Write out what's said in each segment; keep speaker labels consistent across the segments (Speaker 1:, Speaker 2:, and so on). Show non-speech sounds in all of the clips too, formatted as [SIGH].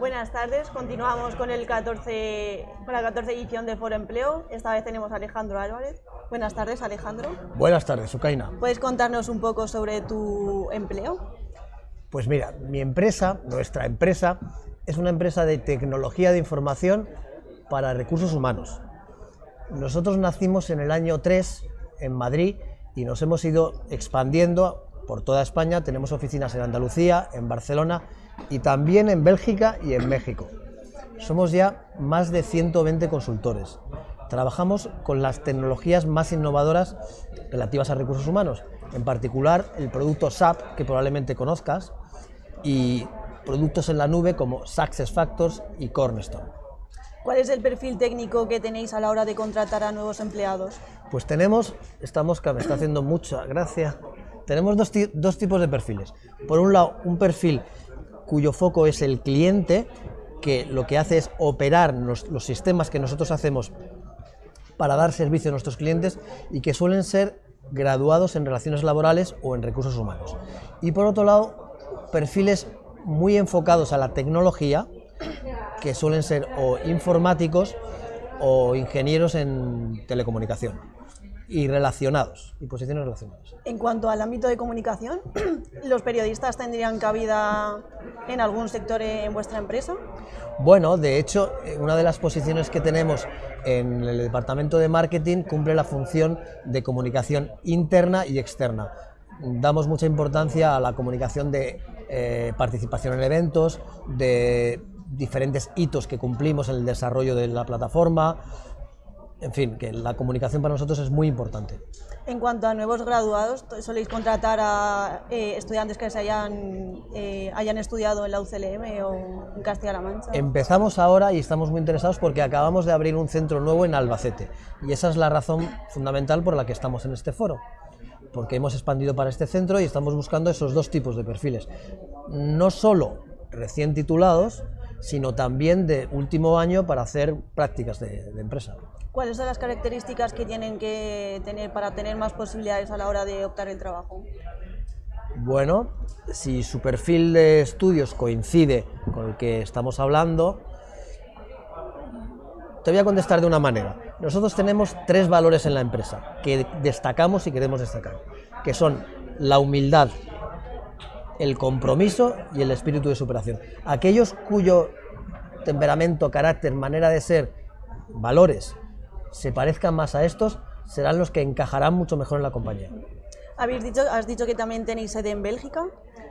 Speaker 1: Buenas tardes, continuamos con, el 14, con la 14 edición de Foro Empleo. Esta vez tenemos a Alejandro Álvarez. Buenas tardes, Alejandro.
Speaker 2: Buenas tardes, Sucaina.
Speaker 1: ¿Puedes contarnos un poco sobre tu empleo?
Speaker 2: Pues mira, mi empresa, nuestra empresa, es una empresa de tecnología de información para recursos humanos. Nosotros nacimos en el año 3 en Madrid y nos hemos ido expandiendo por toda España. Tenemos oficinas en Andalucía, en Barcelona y también en Bélgica y en México. Somos ya más de 120 consultores. Trabajamos con las tecnologías más innovadoras relativas a recursos humanos, en particular el producto SAP, que probablemente conozcas, y productos en la nube como SuccessFactors y Cornerstone.
Speaker 1: ¿Cuál es el perfil técnico que tenéis a la hora de contratar a nuevos empleados?
Speaker 2: Pues tenemos, esta mosca me está haciendo mucha gracia, tenemos dos, dos tipos de perfiles. Por un lado, un perfil cuyo foco es el cliente, que lo que hace es operar los, sistemas que nosotros hacemos para dar servicio a nuestros clientes y que suelen ser graduados en relaciones laborales o en recursos humanos. Y por otro lado, perfiles muy enfocados a la tecnología, que suelen ser o informáticos o ingenieros en telecomunicación y relacionados, y posiciones relacionadas.
Speaker 1: En cuanto al ámbito de comunicación, [CLEARS THROAT] ¿los periodistas tendrían cabida en algún sector en vuestra empresa?
Speaker 2: Bueno, de hecho, eh, una de las posiciones que tenemos en el departamento de marketing cumple la función de comunicación interna y externa. Damos mucha importancia a la comunicación de eh, participación en eventos, de diferentes hitos que cumplimos en el desarrollo de la plataforma, en fin, que la comunicación para nosotros es muy importante.
Speaker 1: En cuanto a nuevos graduados, ¿soléis contratar a eh, estudiantes que se hayan, eh, hayan estudiado en la UCLM o en Castilla-La Mancha?
Speaker 2: Empezamos ahora y estamos muy interesados porque acabamos de abrir un centro nuevo en Albacete y esa es la razón fundamental por la que estamos en este foro porque hemos expandido para este centro y estamos buscando esos dos tipos de perfiles. No solo recién titulados, sino también de último año para hacer prácticas de, de empresa.
Speaker 1: ¿Cuáles son las características que tienen que tener para tener más posibilidades a la hora de optar el trabajo?
Speaker 2: Bueno, si su perfil de estudios coincide con el que estamos hablando, te voy a contestar de una manera. Nosotros tenemos tres valores en la empresa que destacamos y queremos destacar, que son la humildad, el compromiso y el espíritu de superación. Aquellos cuyo temperamento, carácter, manera de ser, valores se parezcan más a estos, serán los que encajarán mucho mejor en la compañía.
Speaker 1: ¿Habéis dicho, has dicho que también tenéis sede en Bélgica.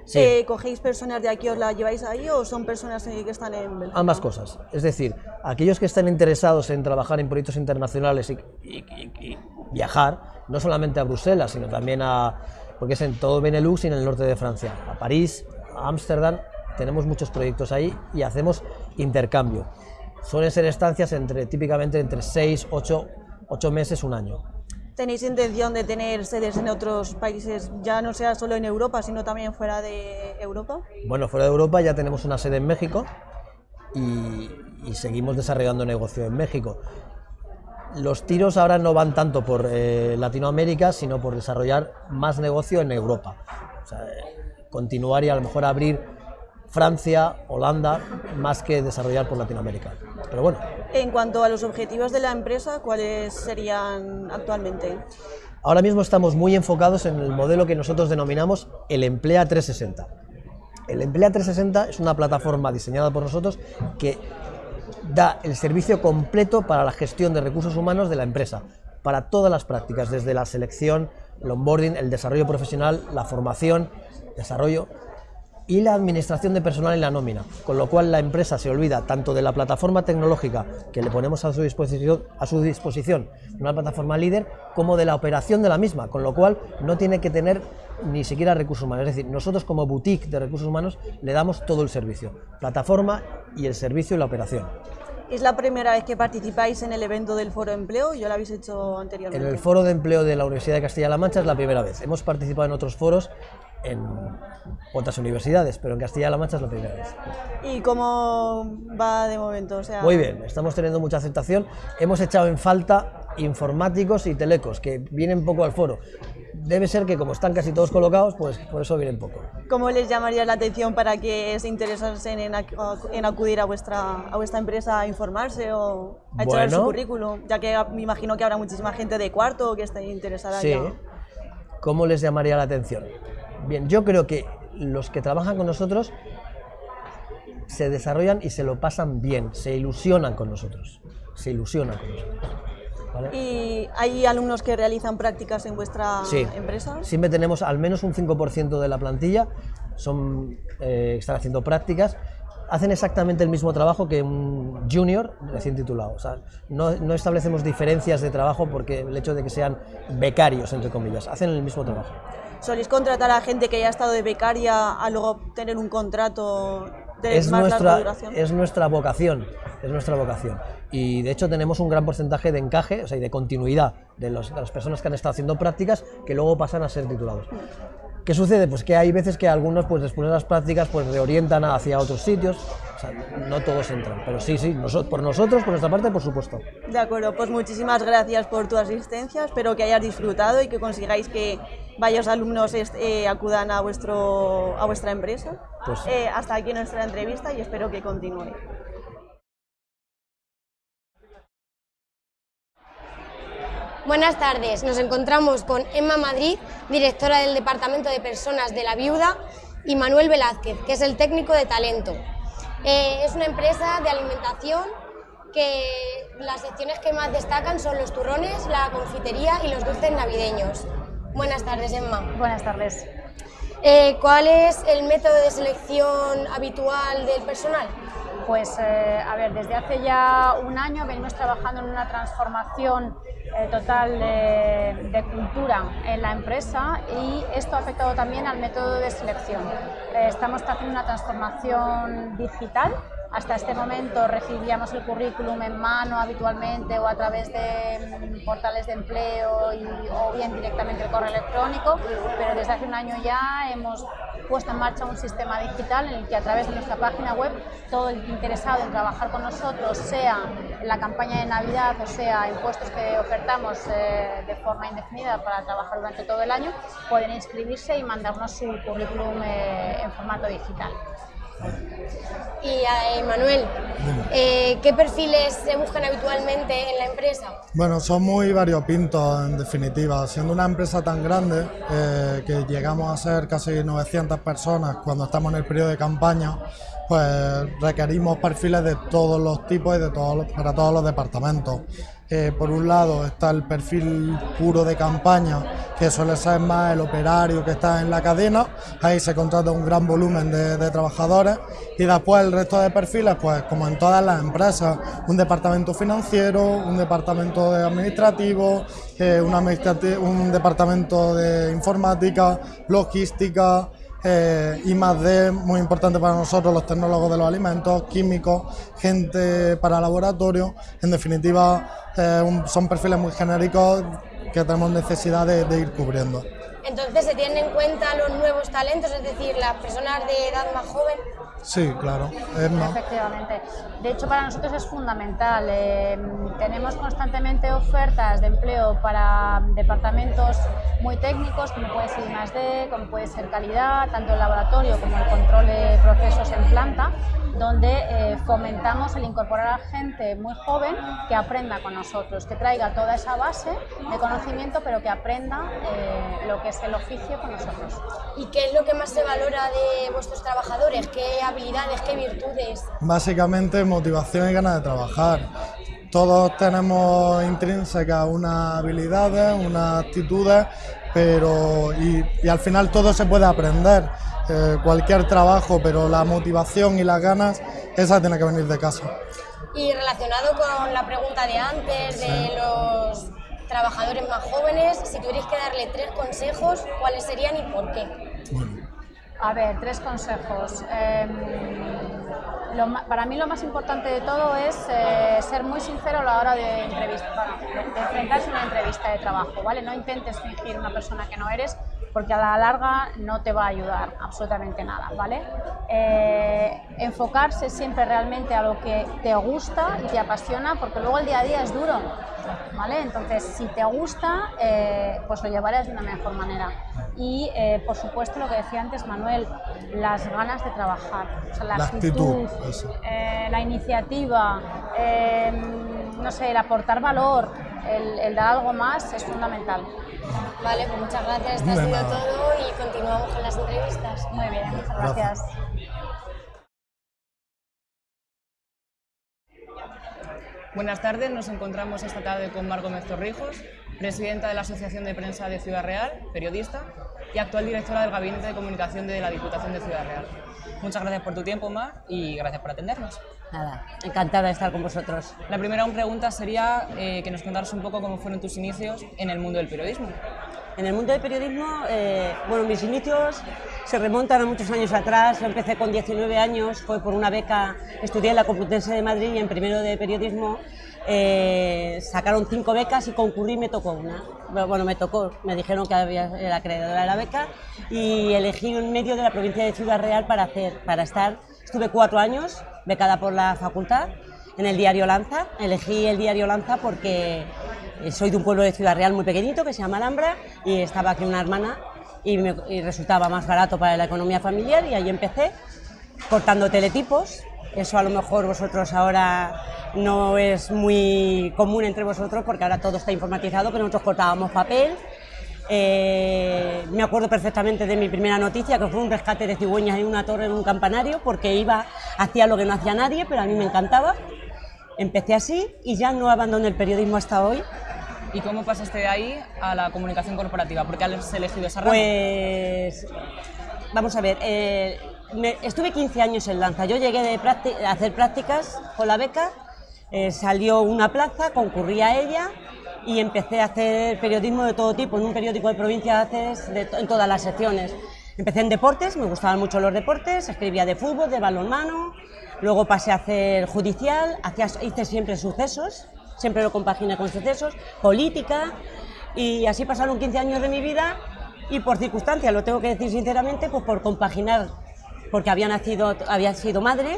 Speaker 2: Sí.
Speaker 1: Eh, ¿Cogéis personas de aquí, os la lleváis ahí o son personas que están en Bélgica?
Speaker 2: Ambas cosas. Es decir, aquellos que estén interesados en trabajar en proyectos internacionales y, y, y, y viajar, no solamente a Bruselas, sino también a, porque es en todo Benelux y en el norte de Francia, a París, a Ámsterdam, tenemos muchos proyectos ahí y hacemos intercambio. Suelen ser estancias entre, típicamente entre 6, 8, 8 meses, un año.
Speaker 1: ¿Tenéis intención de tener sedes en otros países, ya no sea solo en Europa, sino también fuera de Europa?
Speaker 2: Bueno, fuera de Europa ya tenemos una sede en México y, y seguimos desarrollando negocio en México. Los tiros ahora no van tanto por eh, Latinoamérica, sino por desarrollar más negocio en Europa. O sea, continuar y a lo mejor abrir Francia, Holanda, más que desarrollar por Latinoamérica. Pero bueno.
Speaker 1: En cuanto a los objetivos de la empresa, ¿cuáles serían actualmente?
Speaker 2: Ahora mismo estamos muy enfocados en el modelo que nosotros denominamos el Emplea 360. El Emplea 360 es una plataforma diseñada por nosotros que da el servicio completo para la gestión de recursos humanos de la empresa, para todas las prácticas, desde la selección, el onboarding, el desarrollo profesional, la formación, desarrollo y la administración de personal en la nómina, con lo cual la empresa se olvida tanto de la plataforma tecnológica que le ponemos a su disposición, a su disposición una plataforma líder, como de la operación de la misma, con lo cual no tiene que tener ni siquiera recursos humanos. Es decir, nosotros como boutique de recursos humanos le damos todo el servicio, plataforma y el servicio y la operación.
Speaker 1: ¿Es la primera vez que participáis en el evento del Foro de Empleo? ¿Ya lo habéis hecho anteriormente?
Speaker 2: En el Foro de Empleo de la Universidad de Castilla-La Mancha es la primera vez. Hemos participado en otros foros en otras universidades, pero en Castilla-La Mancha es la primera vez.
Speaker 1: ¿Y cómo va de momento? O sea...
Speaker 2: Muy bien, estamos teniendo mucha aceptación. Hemos echado en falta informáticos y telecos, que vienen poco al foro. Debe ser que como están casi todos colocados, pues por eso vienen poco.
Speaker 1: ¿Cómo les llamaría la atención para que se interesasen en, en acudir a vuestra, a vuestra empresa a informarse o a echar su currículum? Ya que me imagino que habrá muchísima gente de cuarto que esté interesada
Speaker 2: sí. ¿Cómo les llamaría la atención? Bien, yo creo que los que trabajan con nosotros se desarrollan y se lo pasan bien, se ilusionan con nosotros, se ilusionan con nosotros.
Speaker 1: ¿Y hay alumnos que realizan prácticas en vuestra
Speaker 2: sí.
Speaker 1: empresa?
Speaker 2: Siempre tenemos al menos un 5% de la plantilla, son, eh, están haciendo prácticas, hacen exactamente el mismo trabajo que un junior recién titulado. O sea, no, no, establecemos diferencias de trabajo porque el hecho de que sean becarios, entre comillas, hacen el mismo trabajo.
Speaker 1: ¿Soléis contratar a gente que haya estado de becaria a luego tener un contrato de
Speaker 2: es
Speaker 1: más
Speaker 2: nuestra,
Speaker 1: larga duración?
Speaker 2: Es nuestra vocación, es nuestra vocación. Y de hecho tenemos un gran porcentaje de encaje, o sea, y de continuidad de, los, de las personas que han estado haciendo prácticas que luego pasan a ser titulados. ¿Qué sucede? Pues que hay veces que algunos, pues después de las prácticas, pues reorientan hacia otros sitios. O sea, no todos entran, pero sí, sí, por nosotros, por nuestra parte, por supuesto.
Speaker 1: De acuerdo, pues muchísimas gracias por tu asistencia. Espero que hayas disfrutado y que consigáis que varios alumnos eh, acudan a, vuestro, a vuestra empresa.
Speaker 2: Pues,
Speaker 1: eh, hasta aquí nuestra entrevista y espero que continúe.
Speaker 3: Buenas tardes, nos encontramos con Emma Madrid, directora del Departamento de Personas de la Viuda, y Manuel Velázquez, que es el técnico de talento. Eh, es una empresa de alimentación que las secciones que más destacan son los turrones, la confitería y los dulces navideños. Buenas tardes, Emma.
Speaker 4: Buenas tardes.
Speaker 3: Eh, ¿Cuál es el método de selección habitual del personal?
Speaker 4: Pues, eh, a ver, desde hace ya un año venimos trabajando en una transformación eh, total de, de, cultura en la empresa y esto ha afectado también al método de selección. estamos haciendo una transformación digital hasta este momento recibíamos el currículum en mano habitualmente o a través de mm, portales de empleo o bien directamente el correo electrónico, pero desde hace un año ya hemos puesto en marcha un sistema digital en el que a través de nuestra página web todo el interesado en trabajar con nosotros, sea en la campaña de Navidad o sea en puestos que ofertamos eh, de forma indefinida para trabajar durante todo el año, pueden inscribirse y mandarnos su currículum eh, en formato digital.
Speaker 3: Y eh, Manuel, eh, ¿qué perfiles se buscan habitualmente en la empresa?
Speaker 5: Bueno, son muy variopintos en definitiva. Siendo una empresa tan grande eh, que llegamos a ser casi 900 personas cuando estamos en el periodo de campaña, pues requerimos perfiles de todos los tipos y de todos para todos los departamentos. Eh, por un lado está el perfil puro de campaña, que suele ser más el operario que está en la cadena, ahí se contrata un gran volumen de, trabajadores. Y después el resto de perfiles, pues como en todas las empresas, un departamento financiero, un departamento de administrativo, eh, un departamento de informática, logística, eh, más de muy importante para nosotros, los tecnólogos de los alimentos, químicos, gente para laboratorio, en definitiva eh, son perfiles muy genéricos que tenemos necesidad de ir cubriendo.
Speaker 3: Entonces, ¿se tienen en cuenta los nuevos talentos, es decir, las personas de edad más joven?
Speaker 5: Sí, claro.
Speaker 4: Efectivamente. De hecho, para nosotros es fundamental. Eh, tenemos constantemente ofertas de empleo para departamentos muy técnicos, como puede ser I+.D., como puede ser calidad, tanto el laboratorio como el control de procesos en planta, donde eh, fomentamos el incorporar a gente muy joven que aprenda con nosotros, que traiga toda esa base de conocimiento, pero que aprenda eh, lo que es el oficio con nosotros.
Speaker 3: ¿Y qué es lo que más se valora de vuestros trabajadores? ¿Qué habilidades, qué virtudes?
Speaker 5: Básicamente motivación y ganas de trabajar. Todos tenemos intrínsecas unas habilidades, unas actitudes, pero y, y al final todo se puede aprender. Eh, cualquier trabajo, pero la motivación y las ganas, esa tiene que venir de casa.
Speaker 3: Y relacionado con la pregunta de antes, de los trabajadores más jóvenes, si tuvierais que darle tres consejos, ¿cuáles serían y por qué?
Speaker 4: A ver, tres consejos. Em, para mí lo más importante de todo es eh, ser muy sincero a la hora de, entrevista, de, enfrentarse a una entrevista de trabajo, ¿vale? No intentes fingir una persona que no eres, porque a la larga no te va a ayudar absolutamente nada, ¿vale? Eh, enfocarse siempre realmente a lo que te gusta y te apasiona, porque luego el día a día es duro, ¿vale? Entonces, si te gusta, eh, pues lo llevarás de una mejor manera. Y, eh, por supuesto, lo que decía antes Manuel, las ganas de trabajar, la, actitud, la iniciativa, no sé, el aportar valor, el dar algo más es fundamental.
Speaker 3: Vale, pues muchas gracias. Esto ha sido todo y continuamos con las entrevistas.
Speaker 4: Muy bien, muchas gracias.
Speaker 6: Buenas tardes, nos encontramos esta tarde con Marco Gómez Torrijos, presidenta de la Asociación de Prensa de Ciudad Real, periodista y actual directora del Gabinete de Comunicación de la Diputación de Ciudad Real. Muchas gracias por tu tiempo, Mar, y gracias por atendernos.
Speaker 7: Nada, encantada de estar con vosotros.
Speaker 6: La primera pregunta sería eh, que nos contaras un poco cómo fueron tus inicios en el mundo del periodismo.
Speaker 7: En el mundo del periodismo, eh, bueno, mis inicios se remontan a muchos años atrás. Empecé con 19 años, fue por una beca, estudié en la Complutense de Madrid y en primero de periodismo eh, sacaron cinco becas y concurrí y me tocó una. Bueno, me tocó, me dijeron que había, era acreedora de la beca y elegí un medio de la provincia de Ciudad Real para, hacer, para estar. Estuve cuatro años becada por la facultad en el diario Lanza. Elegí el diario Lanza porque soy de un pueblo de Ciudad Real muy pequeñito que se llama Alhambra y estaba aquí una hermana y resultaba más barato para la economía familiar y ahí empecé cortando teletipos. Eso a lo mejor vosotros ahora no es muy común entre vosotros porque ahora todo está informatizado, pero nosotros cortábamos papel. Eh, me acuerdo perfectamente de mi primera noticia, que fue un rescate de cigüeñas en una torre en un campanario, porque iba, hacía lo que no hacía nadie, pero a mí me encantaba. Empecé así y ya no abandoné el periodismo hasta hoy.
Speaker 6: ¿Y cómo pasaste de ahí a la comunicación corporativa? ¿Por qué has elegido esa rama?
Speaker 7: Pues, vamos a ver, eh, estuve 15 años en Lanza. Yo llegué de a hacer prácticas con la beca eh, salió una plaza, concurrí a ella y empecé a hacer periodismo de todo tipo, en un periódico de provincia haces en todas las secciones. Empecé en deportes, me gustaban mucho los deportes, escribía de fútbol, de balonmano, luego pasé a hacer judicial, hice siempre sucesos, siempre lo compaginé con sucesos, política, y así pasaron 15 años de mi vida y por circunstancias, lo tengo que decir sinceramente, pues por compaginar, porque había nacido, había sido madre,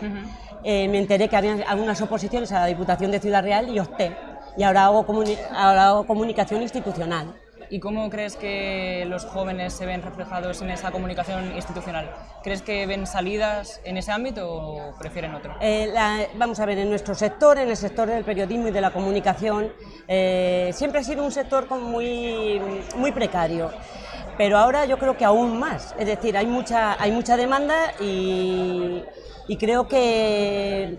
Speaker 7: eh, me enteré que había algunas oposiciones a la Diputación de Ciudad Real y opté. Y ahora hago, ahora hago comunicación institucional.
Speaker 6: ¿Y cómo crees que los jóvenes se ven reflejados en esa comunicación institucional? ¿Crees que ven salidas en ese ámbito o prefieren otro?
Speaker 7: Eh, vamos a ver, en nuestro sector, en el sector del periodismo y de la comunicación, eh, siempre ha sido un sector muy, precario pero ahora yo creo que aún más, es decir, hay mucha, hay mucha demanda y creo que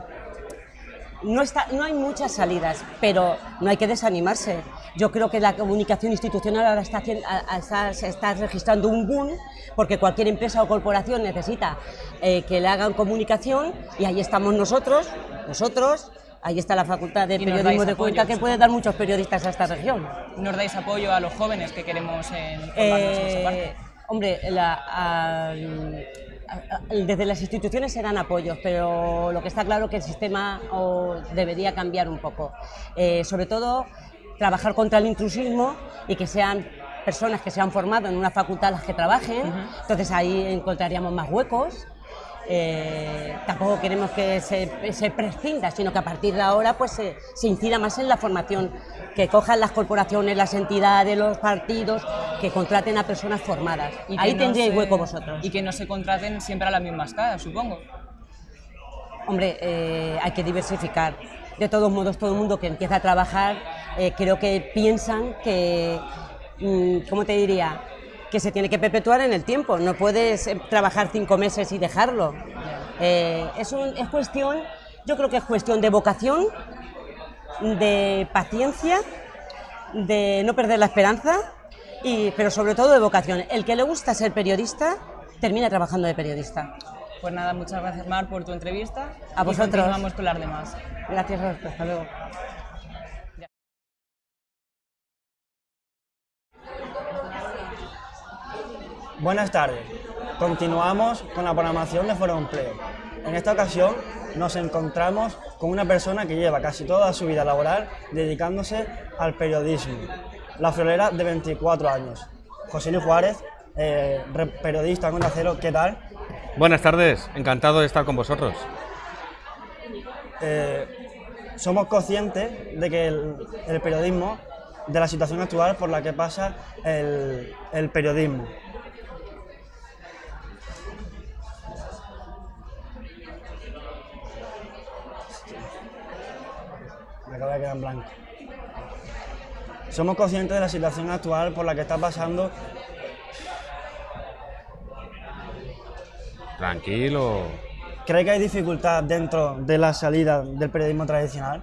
Speaker 7: no, está, no hay muchas salidas, pero no hay que desanimarse. Yo creo que la comunicación institucional ahora está, se está registrando un boom porque cualquier empresa o corporación necesita eh, que le hagan comunicación y ahí estamos nosotros, nosotros, ahí está la Facultad de Periodismo de Cuenca que puede dar muchos periodistas a esta región.
Speaker 6: ¿Nos dais apoyo a los jóvenes que queremos en, eh,
Speaker 7: Hombre, la, desde las instituciones se dan apoyos, pero lo que está claro es que el sistema debería cambiar un poco. Eh, sobre todo, trabajar contra el intrusismo y que sean personas que se han formado en una facultad las que trabajen, entonces ahí encontraríamos más huecos. Eh, tampoco queremos que se, se, prescinda, sino que a partir de ahora pues se, se incida más en la formación, que cojan las corporaciones, las entidades, los partidos, que contraten a personas formadas. Y Ahí tendríais hueco vosotros.
Speaker 6: Y que no se contraten siempre a las mismas caras, supongo.
Speaker 7: Hombre, eh, hay que diversificar. De todos modos, todo el mundo que empieza a trabajar, eh, creo que piensan que, mm, ¿cómo te diría? Que se tiene que perpetuar en el tiempo. No puedes eh, trabajar cinco meses y dejarlo. es, es cuestión, yo creo que es cuestión de vocación, de paciencia, de no perder la esperanza pero sobre todo de vocación. El que le gusta ser periodista, termina trabajando de periodista.
Speaker 6: Pues nada, muchas gracias Mar por tu entrevista.
Speaker 7: A vosotros.
Speaker 6: vamos con las demás.
Speaker 7: Gracias hasta luego.
Speaker 8: Buenas tardes. Continuamos con la programación de Foro Empleo. En esta ocasión nos encontramos con una persona que lleva casi toda su vida laboral dedicándose al periodismo la friolera de 24 años. José Luis Juárez eh, periodista con Cero, ¿qué tal?
Speaker 9: Buenas tardes, encantado de estar con vosotros.
Speaker 8: Eh, somos conscientes de que el, periodismo, de la situación actual por la que pasa el, el periodismo. Acaba de quedar en blanco. Somos conscientes de la situación actual por la que está pasando.
Speaker 9: Tranquilo.
Speaker 8: ¿Cree que hay dificultad dentro de la salida del periodismo tradicional?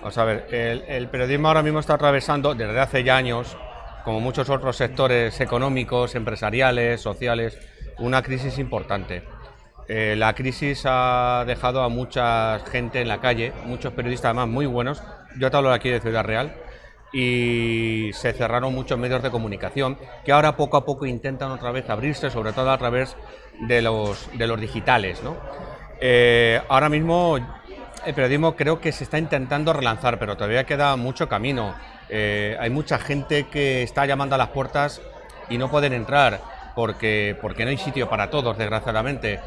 Speaker 9: Vamos a ver, el, periodismo ahora mismo está atravesando, desde hace ya años, como muchos otros sectores económicos, empresariales, sociales, una crisis importante. Eh, la crisis ha dejado a mucha gente en la calle, muchos periodistas además muy buenos, yo te hablo aquí de Ciudad Real, y se cerraron muchos medios de comunicación que ahora poco a poco intentan otra vez abrirse, sobre todo a través de los, de los digitales. Eh, ahora mismo el periodismo creo que se está intentando relanzar, pero todavía queda mucho camino. Eh, hay mucha gente que está llamando a las puertas y no pueden entrar porque, porque no hay sitio para todos, desgraciadamente.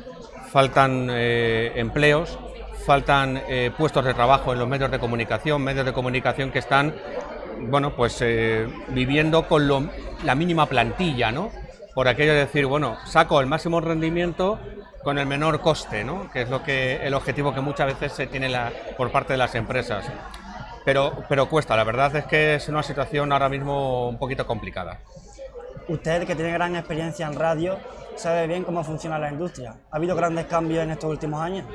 Speaker 9: Faltan eh, empleos, faltan puestos de trabajo en los medios de comunicación, medios de comunicación que están bueno, pues eh, viviendo con la mínima plantilla, ¿no? Por aquello de decir, bueno, saco el máximo rendimiento con el menor coste, ¿no? Que es lo que el objetivo que muchas veces se tiene por parte de las empresas. Pero, pero cuesta, la verdad es que es una situación ahora mismo un poquito complicada.
Speaker 8: Usted, que tiene gran experiencia en radio, sabe bien cómo funciona la industria. ¿Ha habido grandes cambios en estos últimos años?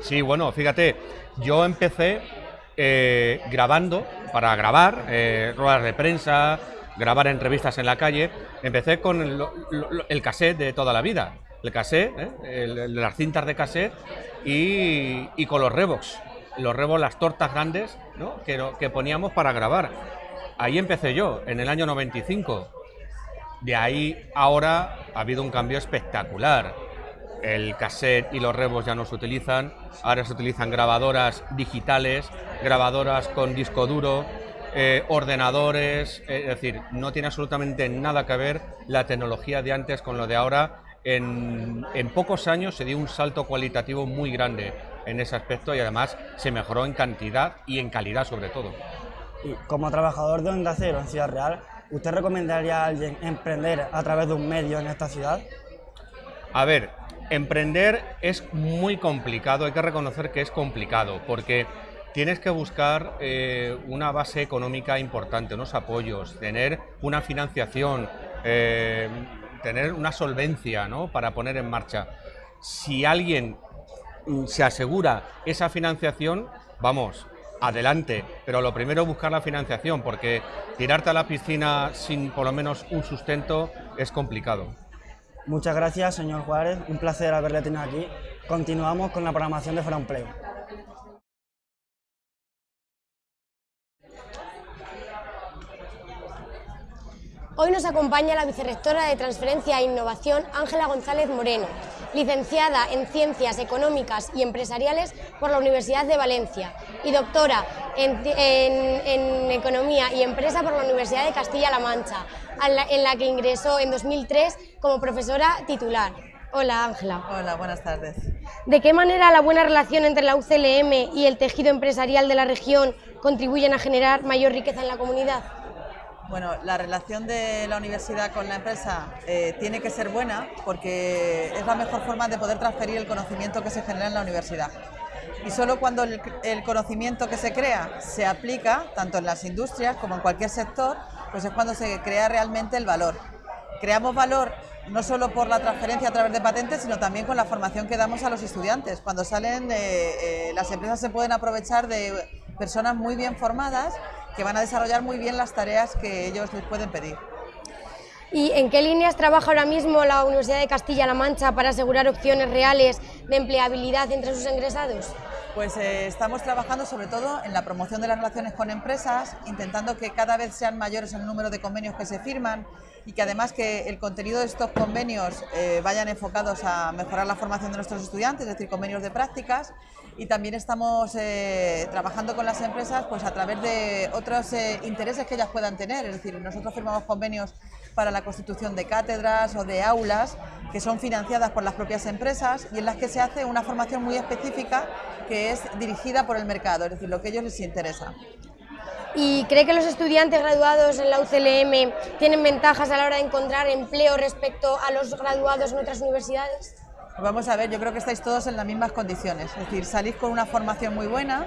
Speaker 9: Sí, bueno, fíjate, yo empecé eh, grabando, para grabar, eh, ruedas de prensa, grabar entrevistas en la calle, empecé con el, cassette de toda la vida, el cassette, eh, las cintas de cassette y, con los Revox, los Revox, las tortas grandes que, que poníamos para grabar. Ahí empecé yo, en el año 95. De ahí ahora ha habido un cambio espectacular el cassette y los rebos ya no se utilizan, ahora se utilizan grabadoras digitales, grabadoras con disco duro, eh, ordenadores, eh, es decir, no tiene absolutamente nada que ver la tecnología de antes con lo de ahora. En, en, pocos años se dio un salto cualitativo muy grande en ese aspecto y además se mejoró en cantidad y en calidad sobre todo.
Speaker 8: Como trabajador de Onda Cero en Ciudad Real, ¿usted recomendaría a alguien emprender a través de un medio en esta ciudad?
Speaker 9: A ver, Emprender es muy complicado, hay que reconocer que es complicado, porque tienes que buscar eh, una base económica importante, unos apoyos, tener una financiación, eh, tener una solvencia ¿no? para poner en marcha. Si alguien se asegura esa financiación, vamos, adelante, pero lo primero es buscar la financiación, porque tirarte a la piscina sin por lo menos un sustento es complicado.
Speaker 8: Muchas gracias, señor Juárez. Un placer haberle tenido aquí. Continuamos con la programación de Fuera Empleo.
Speaker 3: Hoy nos acompaña la vicerrectora de Transferencia e Innovación, Ángela González Moreno, licenciada en Ciencias Económicas y Empresariales por la Universidad de Valencia y doctora en, Economía y Empresa por la Universidad de Castilla-La Mancha, en la que ingresó en 2003 como profesora titular. Hola Ángela.
Speaker 10: Hola, buenas tardes.
Speaker 3: ¿De qué manera la buena relación entre la UCLM y el tejido empresarial de la región contribuyen a generar mayor riqueza en la comunidad?
Speaker 10: Bueno, la relación de la universidad con la empresa eh, tiene que ser buena porque es la mejor forma de poder transferir el conocimiento que se genera en la universidad. Y solo cuando el, conocimiento que se crea se aplica, tanto en las industrias como en cualquier sector, pues es cuando se crea realmente el valor. Creamos valor no solo por la transferencia a través de patentes, sino también con la formación que damos a los estudiantes. Cuando salen, eh, las empresas se pueden aprovechar de personas muy bien formadas que van a desarrollar muy bien las tareas que ellos les pueden pedir.
Speaker 3: ¿Y en qué líneas trabaja ahora mismo la Universidad de Castilla-La Mancha para asegurar opciones reales de empleabilidad entre sus ingresados?
Speaker 10: Pues eh, estamos trabajando sobre todo en la promoción de las relaciones con empresas, intentando que cada vez sean mayores el número de convenios que se firman y que además que el contenido de estos convenios eh, vayan enfocados a mejorar la formación de nuestros estudiantes, es decir, convenios de prácticas y también estamos eh, trabajando con las empresas pues a través de otros intereses que ellas puedan tener, es decir, nosotros firmamos convenios para la constitución de cátedras o de aulas que son financiadas por las propias empresas y en las que se hace una formación muy específica que es dirigida por el mercado, es decir, lo que a ellos les interesa.
Speaker 3: ¿Y cree que los estudiantes graduados en la UCLM tienen ventajas a la hora de encontrar empleo respecto a los graduados en otras universidades?
Speaker 10: Vamos a ver, yo creo que estáis todos en las mismas condiciones, es decir, salís con una formación muy buena,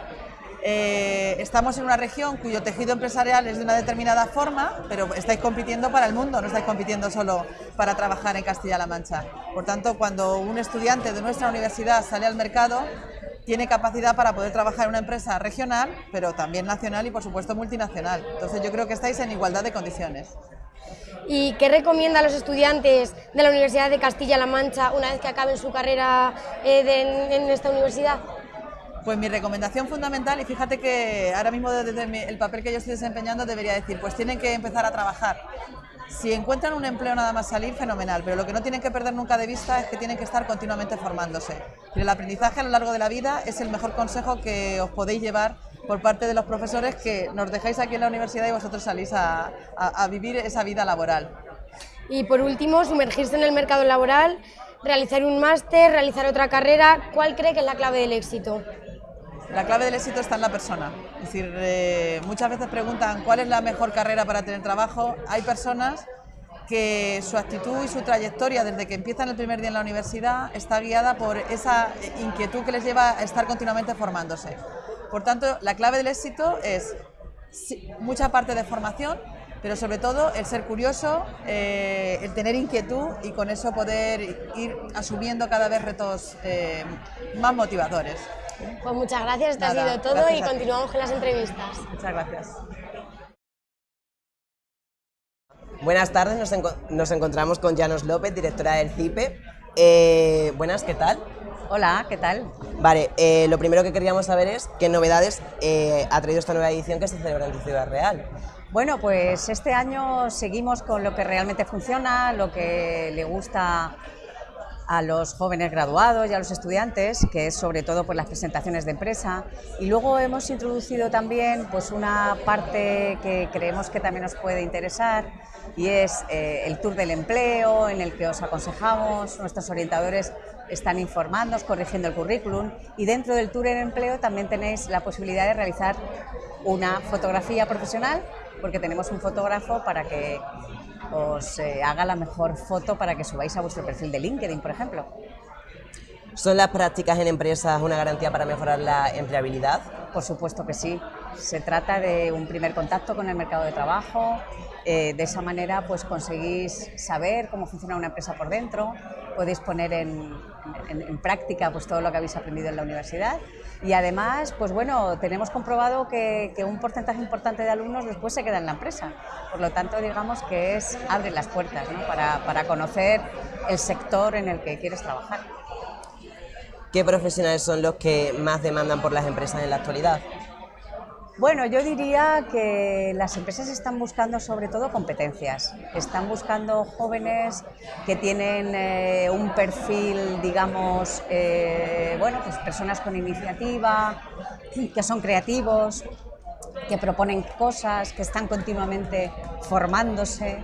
Speaker 10: eh, estamos en una región cuyo tejido empresarial es de una determinada forma, pero estáis compitiendo para el mundo, no estáis compitiendo solo para trabajar en Castilla-La Mancha. Por tanto, cuando un estudiante de nuestra universidad sale al mercado, tiene capacidad para poder trabajar en una empresa regional, pero también nacional y por supuesto multinacional. Entonces yo creo que estáis en igualdad de condiciones.
Speaker 3: ¿Y qué recomienda a los estudiantes de la Universidad de Castilla-La Mancha una vez que acaben su carrera eh, en esta universidad?
Speaker 10: Pues mi recomendación fundamental, y fíjate que ahora mismo desde el papel que yo estoy desempeñando debería decir, pues tienen que empezar a trabajar. Si encuentran un empleo nada más salir, fenomenal, pero lo que no tienen que perder nunca de vista es que tienen que estar continuamente formándose. el aprendizaje a lo largo de la vida es el mejor consejo que os podéis llevar por parte de los profesores que nos dejáis aquí en la universidad y vosotros salís a, a vivir esa vida laboral.
Speaker 3: Y por último, sumergirse en el mercado laboral, realizar un máster, realizar otra carrera, ¿cuál cree que es la clave del éxito?
Speaker 10: La clave del éxito está en la persona. Es decir, eh, muchas veces preguntan cuál es la mejor carrera para tener trabajo. Hay personas que su actitud y su trayectoria desde que empiezan el primer día en la universidad está guiada por esa inquietud que les lleva a estar continuamente formándose. Por tanto, la clave del éxito es mucha parte de formación, pero sobre todo el ser curioso, eh, el tener inquietud y con eso poder ir asumiendo cada vez retos eh, más motivadores.
Speaker 3: Pues muchas gracias, esto ha sido todo y continuamos con las entrevistas.
Speaker 10: Muchas gracias.
Speaker 11: Buenas tardes, nos, encontramos con Janos López, directora del CIPE. Eh, buenas, ¿qué tal?
Speaker 12: Hola, ¿qué tal?
Speaker 11: Vale, eh, lo primero que queríamos saber es qué novedades eh, ha traído esta nueva edición que se celebra en Ciudad Real.
Speaker 12: Bueno, pues este año seguimos con lo que realmente funciona, lo que le gusta a los jóvenes graduados y a los estudiantes, que es sobre todo pues, las presentaciones de empresa. Y luego hemos introducido también pues, una parte que creemos que también nos puede interesar y es eh, el Tour del Empleo, en el que os aconsejamos, nuestros orientadores están informando, corrigiendo el currículum y dentro del Tour del Empleo también tenéis la posibilidad de realizar una fotografía profesional porque tenemos un fotógrafo para que os eh, haga la mejor foto para que subáis a vuestro perfil de LinkedIn, por ejemplo.
Speaker 11: ¿Son las prácticas en empresas una garantía para mejorar la empleabilidad?
Speaker 12: Por supuesto que sí. Se trata de un primer contacto con el mercado de trabajo, eh, de esa manera pues conseguís saber cómo funciona una empresa por dentro, podéis poner en, práctica pues todo lo que habéis aprendido en la universidad y además pues bueno, tenemos comprobado que, un porcentaje importante de alumnos después se queda en la empresa, por lo tanto digamos que es abre las puertas para, para conocer el sector en el que quieres trabajar.
Speaker 11: ¿Qué profesionales son los que más demandan por las empresas en la actualidad?
Speaker 12: Bueno, yo diría que las empresas están buscando sobre todo competencias, están buscando jóvenes que tienen eh, un perfil, digamos, eh, bueno, pues personas con iniciativa, que son creativos, que proponen cosas, que están continuamente formándose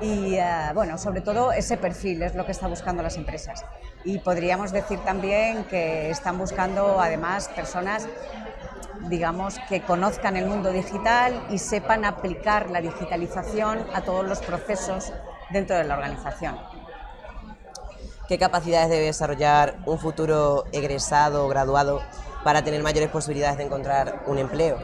Speaker 12: y, eh, bueno, sobre todo ese perfil es lo que están buscando las empresas. Y podríamos decir también que están buscando además personas digamos, que conozcan el mundo digital y sepan aplicar la digitalización a todos los procesos dentro de la organización.
Speaker 11: ¿Qué capacidades debe desarrollar un futuro egresado o graduado para tener mayores posibilidades de encontrar un empleo?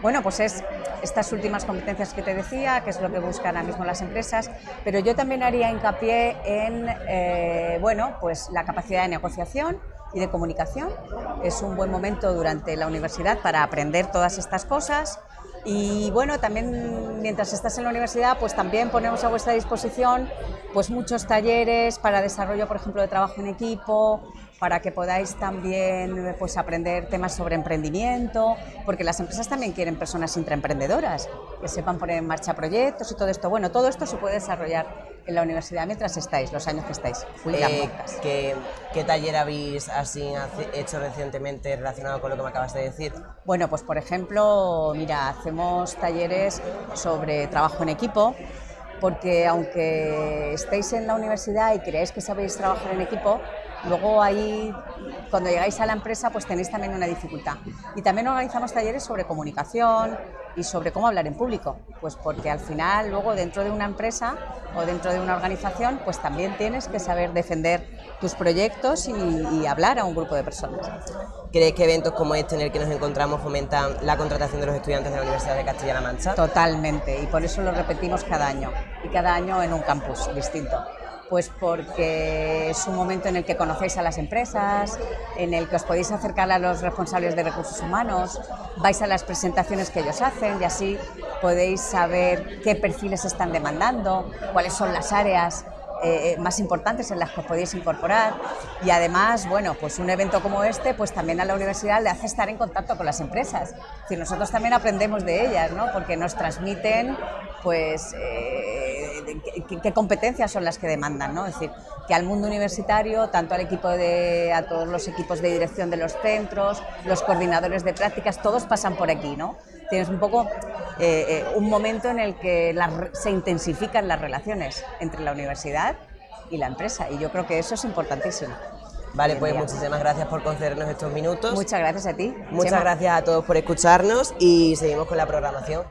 Speaker 12: Bueno, pues es estas últimas competencias que te decía, que es lo que buscan ahora mismo las empresas, pero yo también haría hincapié en eh, bueno, pues la capacidad de negociación, y de comunicación. Es un buen momento durante la universidad para aprender todas estas cosas y bueno, también mientras estás en la universidad, pues también ponemos a vuestra disposición pues muchos talleres para desarrollo, por ejemplo, de trabajo en equipo, para que podáis también pues, aprender temas sobre emprendimiento, porque las empresas también quieren personas intraemprendedoras, que sepan poner en marcha proyectos y todo esto. Bueno, todo esto se puede desarrollar en la universidad mientras estáis, los años que estáis.
Speaker 11: Eh, ¿qué, ¿qué, taller habéis así hecho recientemente relacionado con lo que me acabas de decir?
Speaker 12: Bueno, pues por ejemplo, mira, hacemos talleres sobre trabajo en equipo, porque aunque estéis en la universidad y creáis que sabéis trabajar en equipo, luego ahí, cuando llegáis a la empresa, pues tenéis también una dificultad. Y también organizamos talleres sobre comunicación y sobre cómo hablar en público, pues porque al final, luego dentro de una empresa o dentro de una organización, pues también tienes que saber defender tus proyectos y, hablar a un grupo de personas.
Speaker 11: ¿Crees que eventos como este en el que nos encontramos fomentan la contratación de los estudiantes de la Universidad de Castilla-La Mancha?
Speaker 12: Totalmente, y por eso lo repetimos cada año, y cada año en un campus distinto. Pues porque es un momento en el que conocéis a las empresas, en el que os podéis acercar a los responsables de recursos humanos, vais a las presentaciones que ellos hacen y así podéis saber qué perfiles están demandando, cuáles son las áreas eh, más importantes en las que os podéis incorporar y además, bueno, pues un evento como este, pues también a la universidad le hace estar en contacto con las empresas. Es nosotros también aprendemos de ellas, ¿no? Porque nos transmiten, pues, eh, qué, competencias son las que demandan, ¿no? Es decir, que al mundo universitario, tanto al equipo de, a todos los equipos de dirección de los centros, los coordinadores de prácticas, todos pasan por aquí, ¿no? Tienes un poco eh, eh, un momento en el que se intensifican las relaciones entre la universidad y la empresa y yo creo que eso es importantísimo.
Speaker 11: Vale, pues muchísimas gracias por concedernos estos minutos.
Speaker 12: Muchas gracias a ti.
Speaker 11: Muchas gracias a todos por escucharnos y seguimos con la programación.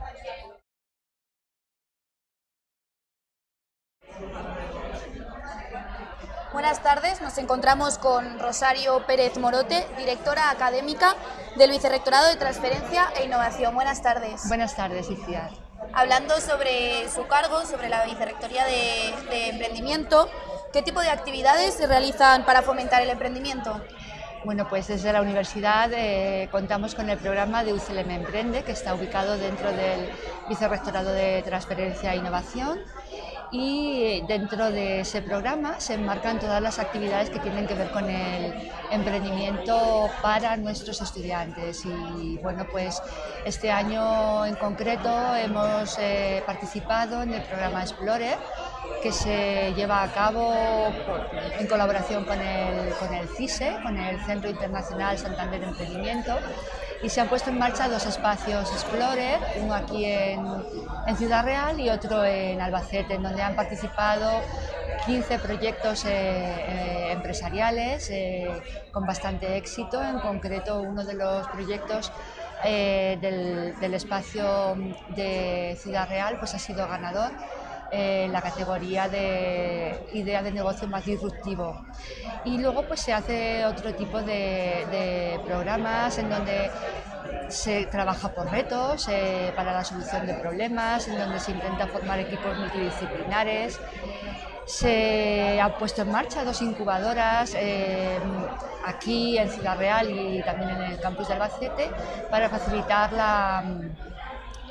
Speaker 13: Buenas tardes, nos encontramos con Rosario Pérez Morote, directora académica del Vicerrectorado de Transferencia e Innovación. Buenas tardes.
Speaker 14: Buenas tardes, Iciar.
Speaker 13: Hablando sobre su cargo, sobre la Vicerrectoría de, Emprendimiento, ¿qué tipo de actividades se realizan para fomentar el emprendimiento?
Speaker 14: Bueno, pues desde la universidad eh, contamos con el programa de UCLM Emprende, que está ubicado dentro del Vicerrectorado de Transferencia e Innovación y dentro de ese programa se enmarcan todas las actividades que tienen que ver con el emprendimiento para nuestros estudiantes. Y bueno pues este año en concreto hemos eh, participado en el programa Explorer que se lleva a cabo en colaboración con el, con el CISE, con el Centro Internacional Santander Emprendimiento y se han puesto en marcha dos espacios Explorer, uno aquí en, Ciudad Real y otro en Albacete, en donde han participado 15 proyectos eh, eh, empresariales eh, con bastante éxito, en concreto uno de los proyectos del, del, espacio de Ciudad Real pues ha sido ganador en la categoría de idea de negocio más disruptivo. Y luego pues se hace otro tipo de, de programas en donde se trabaja por retos eh, para la solución de problemas, en donde se intenta formar equipos multidisciplinares. Se han puesto en marcha dos incubadoras eh, aquí en Ciudad Real y también en el campus de Albacete para facilitar la,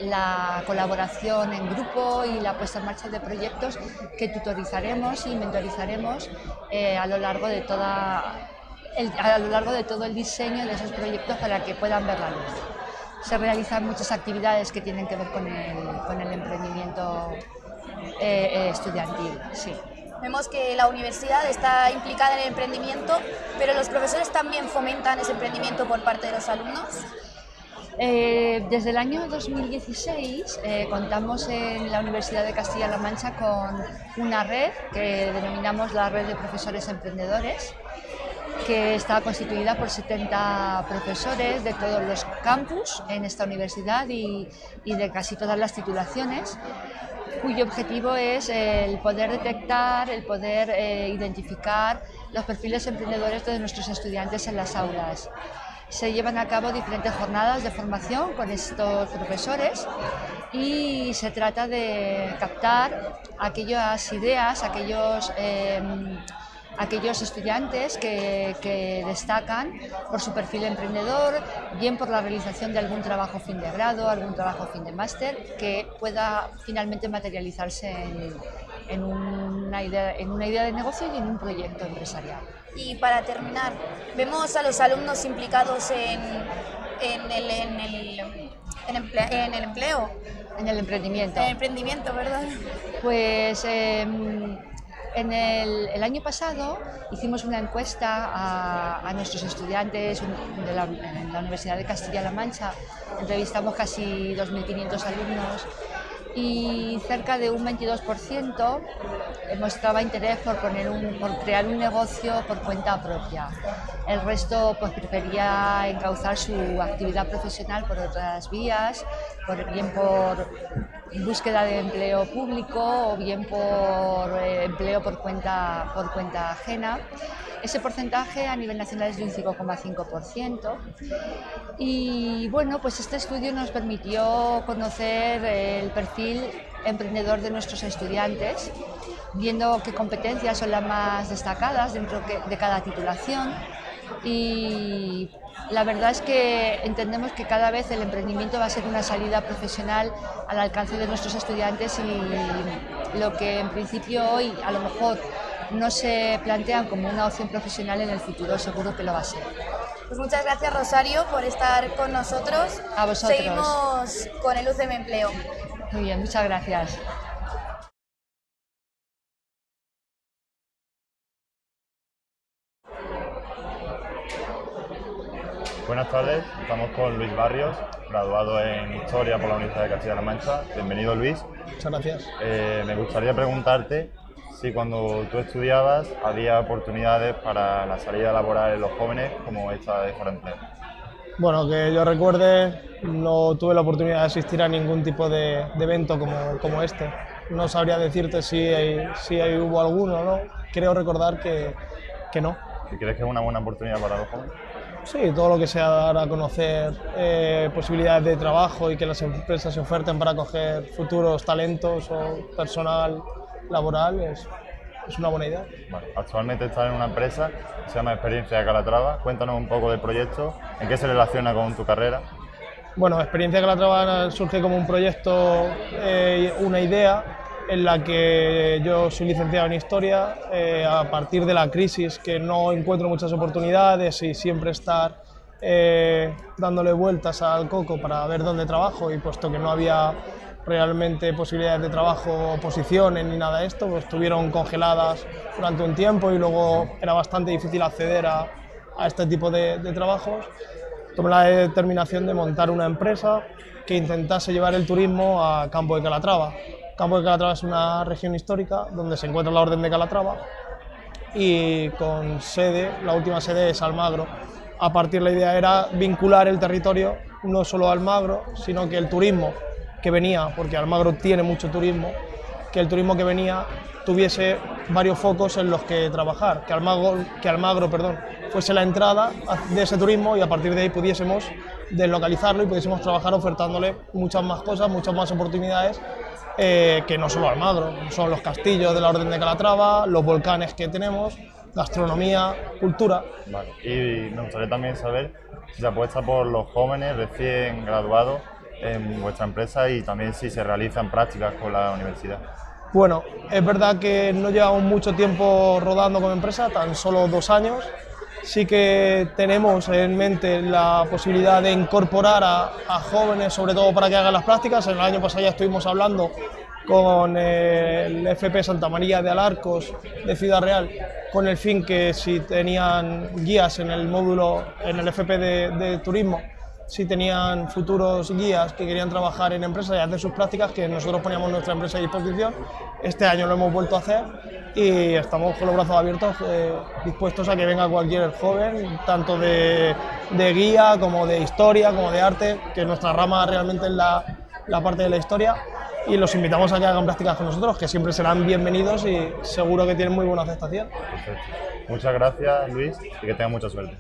Speaker 14: la colaboración en grupo y la puesta en marcha de proyectos que tutorizaremos y mentorizaremos eh, a lo largo de toda a lo largo de todo el diseño de esos proyectos para que puedan ver la luz. Se realizan muchas actividades que tienen que ver con el, emprendimiento eh, eh, estudiantil. Sí.
Speaker 13: Vemos que la universidad está implicada en el emprendimiento, pero los profesores también fomentan ese emprendimiento por parte de los alumnos.
Speaker 14: Eh, desde el año 2016 contamos en la Universidad de Castilla-La Mancha con una red que denominamos la Red de Profesores Emprendedores, que está constituida por 70 profesores de todos los campus en esta universidad y, de casi todas las titulaciones cuyo objetivo es el poder detectar, el poder eh, identificar los perfiles emprendedores de nuestros estudiantes en las aulas. Se llevan a cabo diferentes jornadas de formación con estos profesores y se trata de captar aquellas ideas, aquellos... Em, aquellos estudiantes que, destacan por su perfil emprendedor, bien por la realización de algún trabajo fin de grado, algún trabajo fin de máster, que pueda finalmente materializarse en, una idea, en una idea de negocio y en un proyecto empresarial.
Speaker 13: Y para terminar, vemos a los alumnos implicados en, en, el, en, el, en, el empleo.
Speaker 14: En el emprendimiento.
Speaker 13: En el emprendimiento, ¿verdad?
Speaker 14: Pues em, en el, año pasado hicimos una encuesta a, nuestros estudiantes de la, en la Universidad de Castilla-La Mancha, entrevistamos casi 2.500 alumnos y cerca de un 22% mostraba interés por, poner un, por crear un negocio por cuenta propia. El resto pues, prefería encauzar su actividad profesional por otras vías, bien por búsqueda de empleo público o bien por eh, empleo por cuenta, por cuenta ajena. Ese porcentaje a nivel nacional es de un 5,5% y bueno, pues este estudio nos permitió conocer el perfil emprendedor de nuestros estudiantes, viendo qué competencias son las más destacadas dentro de cada titulación. Y la verdad es que entendemos que cada vez el emprendimiento va a ser una salida profesional al alcance de nuestros estudiantes y lo que en principio hoy a lo mejor no se plantean como una opción profesional en el futuro, seguro que lo va a ser.
Speaker 13: Pues muchas gracias Rosario por estar con nosotros.
Speaker 14: A vosotros.
Speaker 13: Seguimos con el UCM Empleo.
Speaker 14: Muy bien, muchas gracias.
Speaker 15: Buenas tardes, estamos con Luis Barrios, graduado en Historia por la Universidad de Castilla-La Mancha. Bienvenido Luis.
Speaker 2: Muchas gracias.
Speaker 15: Eh, me gustaría preguntarte si cuando tú estudiabas había oportunidades para la salida laboral en los jóvenes como esta de Forente.
Speaker 16: Bueno, que yo recuerde, no tuve la oportunidad de asistir a ningún tipo de, evento como, como, este. No sabría decirte si, si hubo alguno, ¿no? Creo recordar que, que no.
Speaker 15: ¿Y crees que es una buena oportunidad para los jóvenes?
Speaker 16: Sí, todo lo que sea dar a conocer eh, posibilidades de trabajo y que las empresas se oferten para coger futuros talentos o personal laboral es, es una buena idea.
Speaker 15: actualmente estás en una empresa que se llama Experiencia de Calatrava. Cuéntanos un poco del proyecto, en qué se relaciona con tu carrera.
Speaker 16: Bueno, Experiencia de Calatrava surge como un proyecto, eh, una idea en la que yo soy licenciado en Historia, eh, a partir de la crisis que no encuentro muchas oportunidades y siempre estar eh, dándole vueltas al coco para ver dónde trabajo y puesto que no había realmente posibilidades de trabajo, posiciones ni nada de esto, pues estuvieron congeladas durante un tiempo y luego era bastante difícil acceder a, este tipo de, de trabajos. Tomé la determinación de montar una empresa que intentase llevar el turismo a Campo de Calatrava, Campo de Calatrava es una región histórica donde se encuentra la Orden de Calatrava y con sede, la última sede es Almagro. A partir la idea era vincular el territorio no solo a Almagro, sino que el turismo que venía, porque Almagro tiene mucho turismo, que el turismo que venía tuviese varios focos en los que trabajar, que Almagro, que Almagro perdón, fuese la entrada de ese turismo y a partir de ahí pudiésemos deslocalizarlo y pudiésemos trabajar ofertándole muchas más cosas, muchas más oportunidades eh, que no solo Almagro, son los castillos de la Orden de Calatrava, los volcanes que tenemos, gastronomía, cultura.
Speaker 15: Vale. Y me gustaría también saber si se apuesta por los jóvenes recién graduados en vuestra empresa y también si se realizan prácticas con la universidad.
Speaker 16: Bueno, es verdad que no llevamos mucho tiempo rodando como empresa, tan solo dos años, sí que tenemos en mente la posibilidad de incorporar a, jóvenes, sobre todo para que hagan las prácticas. El año pasado ya estuvimos hablando con el FP Santa María de Alarcos de Ciudad Real, con el fin que si tenían guías en el módulo, en el FP de turismo, si tenían futuros guías que querían trabajar en empresas y hacer sus prácticas, que nosotros poníamos nuestra empresa a disposición. Este año lo hemos vuelto a hacer y estamos con los brazos abiertos, eh, dispuestos a que venga cualquier joven, tanto de, guía como de historia, como de arte, que nuestra rama realmente es la, la parte de la historia. Y los invitamos a que hagan prácticas con nosotros, que siempre serán bienvenidos y seguro que tienen muy buena aceptación.
Speaker 15: Muchas gracias, Luis, y que tengan mucha suerte.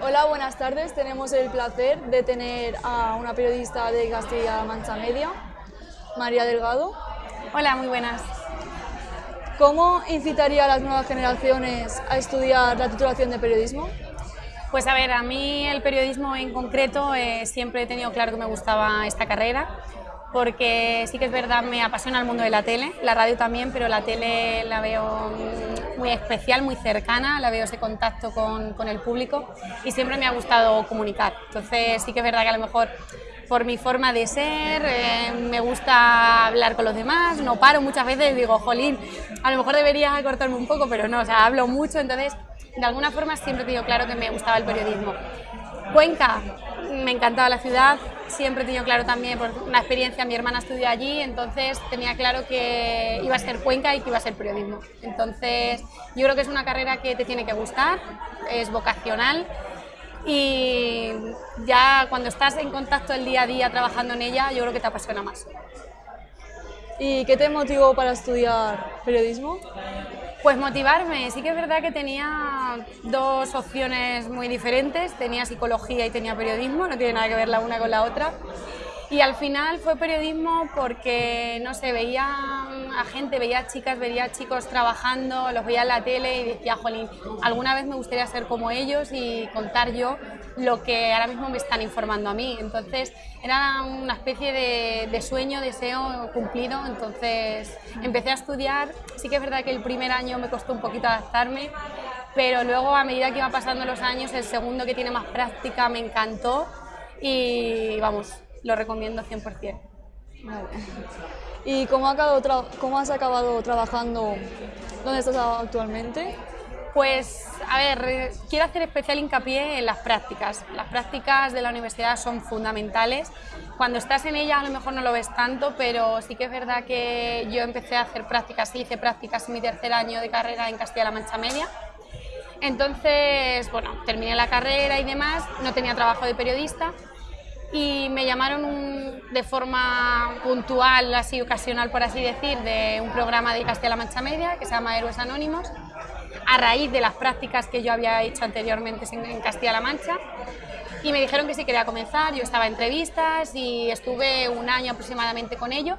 Speaker 17: Hola, buenas tardes. Tenemos el placer de tener a una periodista de Castilla-La Mancha Media, María Delgado.
Speaker 18: Hola, muy buenas.
Speaker 17: ¿Cómo incitaría a las nuevas generaciones a estudiar la titulación de periodismo?
Speaker 18: Pues a ver, a mí el periodismo en concreto eh, siempre he tenido claro que me gustaba esta carrera porque sí que es verdad, me apasiona el mundo de la tele, la radio también, pero la tele la veo muy especial, muy cercana, la veo ese contacto con, con el público y siempre me ha gustado comunicar. Entonces sí que es verdad que a lo mejor por mi forma de ser, eh, me gusta hablar con los demás, no paro muchas veces, digo, jolín, a lo mejor debería cortarme un poco, pero no, o sea, hablo mucho, entonces de alguna forma siempre he tenido claro que me gustaba el periodismo. Cuenca, me encantaba la ciudad, siempre he tenido claro también por una experiencia, mi hermana estudió allí, entonces tenía claro que iba a ser Cuenca y que iba a ser periodismo. Entonces yo creo que es una carrera que te tiene que gustar, es vocacional y ya cuando estás en contacto el día a día trabajando en ella, yo creo que te apasiona más.
Speaker 17: ¿Y qué te motivó para estudiar periodismo?
Speaker 18: Pues motivarme, sí que es verdad que tenía dos opciones muy diferentes, tenía psicología y tenía periodismo, no tiene nada que ver la una con la otra. Y al final fue periodismo porque, no sé, veía a gente, veía chicas, veía chicos trabajando, los veía en la tele y decía, jolín, alguna vez me gustaría ser como ellos y contar yo lo que ahora mismo me están informando a mí. Entonces era una especie de, de sueño, deseo cumplido. Entonces empecé a estudiar, sí que es verdad que el primer año me costó un poquito adaptarme, pero luego a medida que iba pasando los años, el segundo que tiene más práctica me encantó y vamos, lo recomiendo 100%.
Speaker 17: ¿Y cómo, cómo has acabado trabajando donde estás actualmente?
Speaker 18: Pues, a ver, quiero hacer especial hincapié en las prácticas. Las prácticas de la universidad son fundamentales. Cuando estás en ellas a lo mejor no lo ves tanto, pero sí que es verdad que yo empecé a hacer prácticas, hice prácticas en mi tercer año de carrera en Castilla-La Mancha Media. Entonces, bueno, terminé la carrera y demás, no tenía trabajo de periodista, y me llamaron de forma puntual, así ocasional por así decir, de un programa de Castilla-La Mancha Media que se llama Héroes Anónimos, a raíz de las prácticas que yo había hecho anteriormente en Castilla-La Mancha y me dijeron que sí quería comenzar, yo estaba en entrevistas y estuve un año aproximadamente con ellos,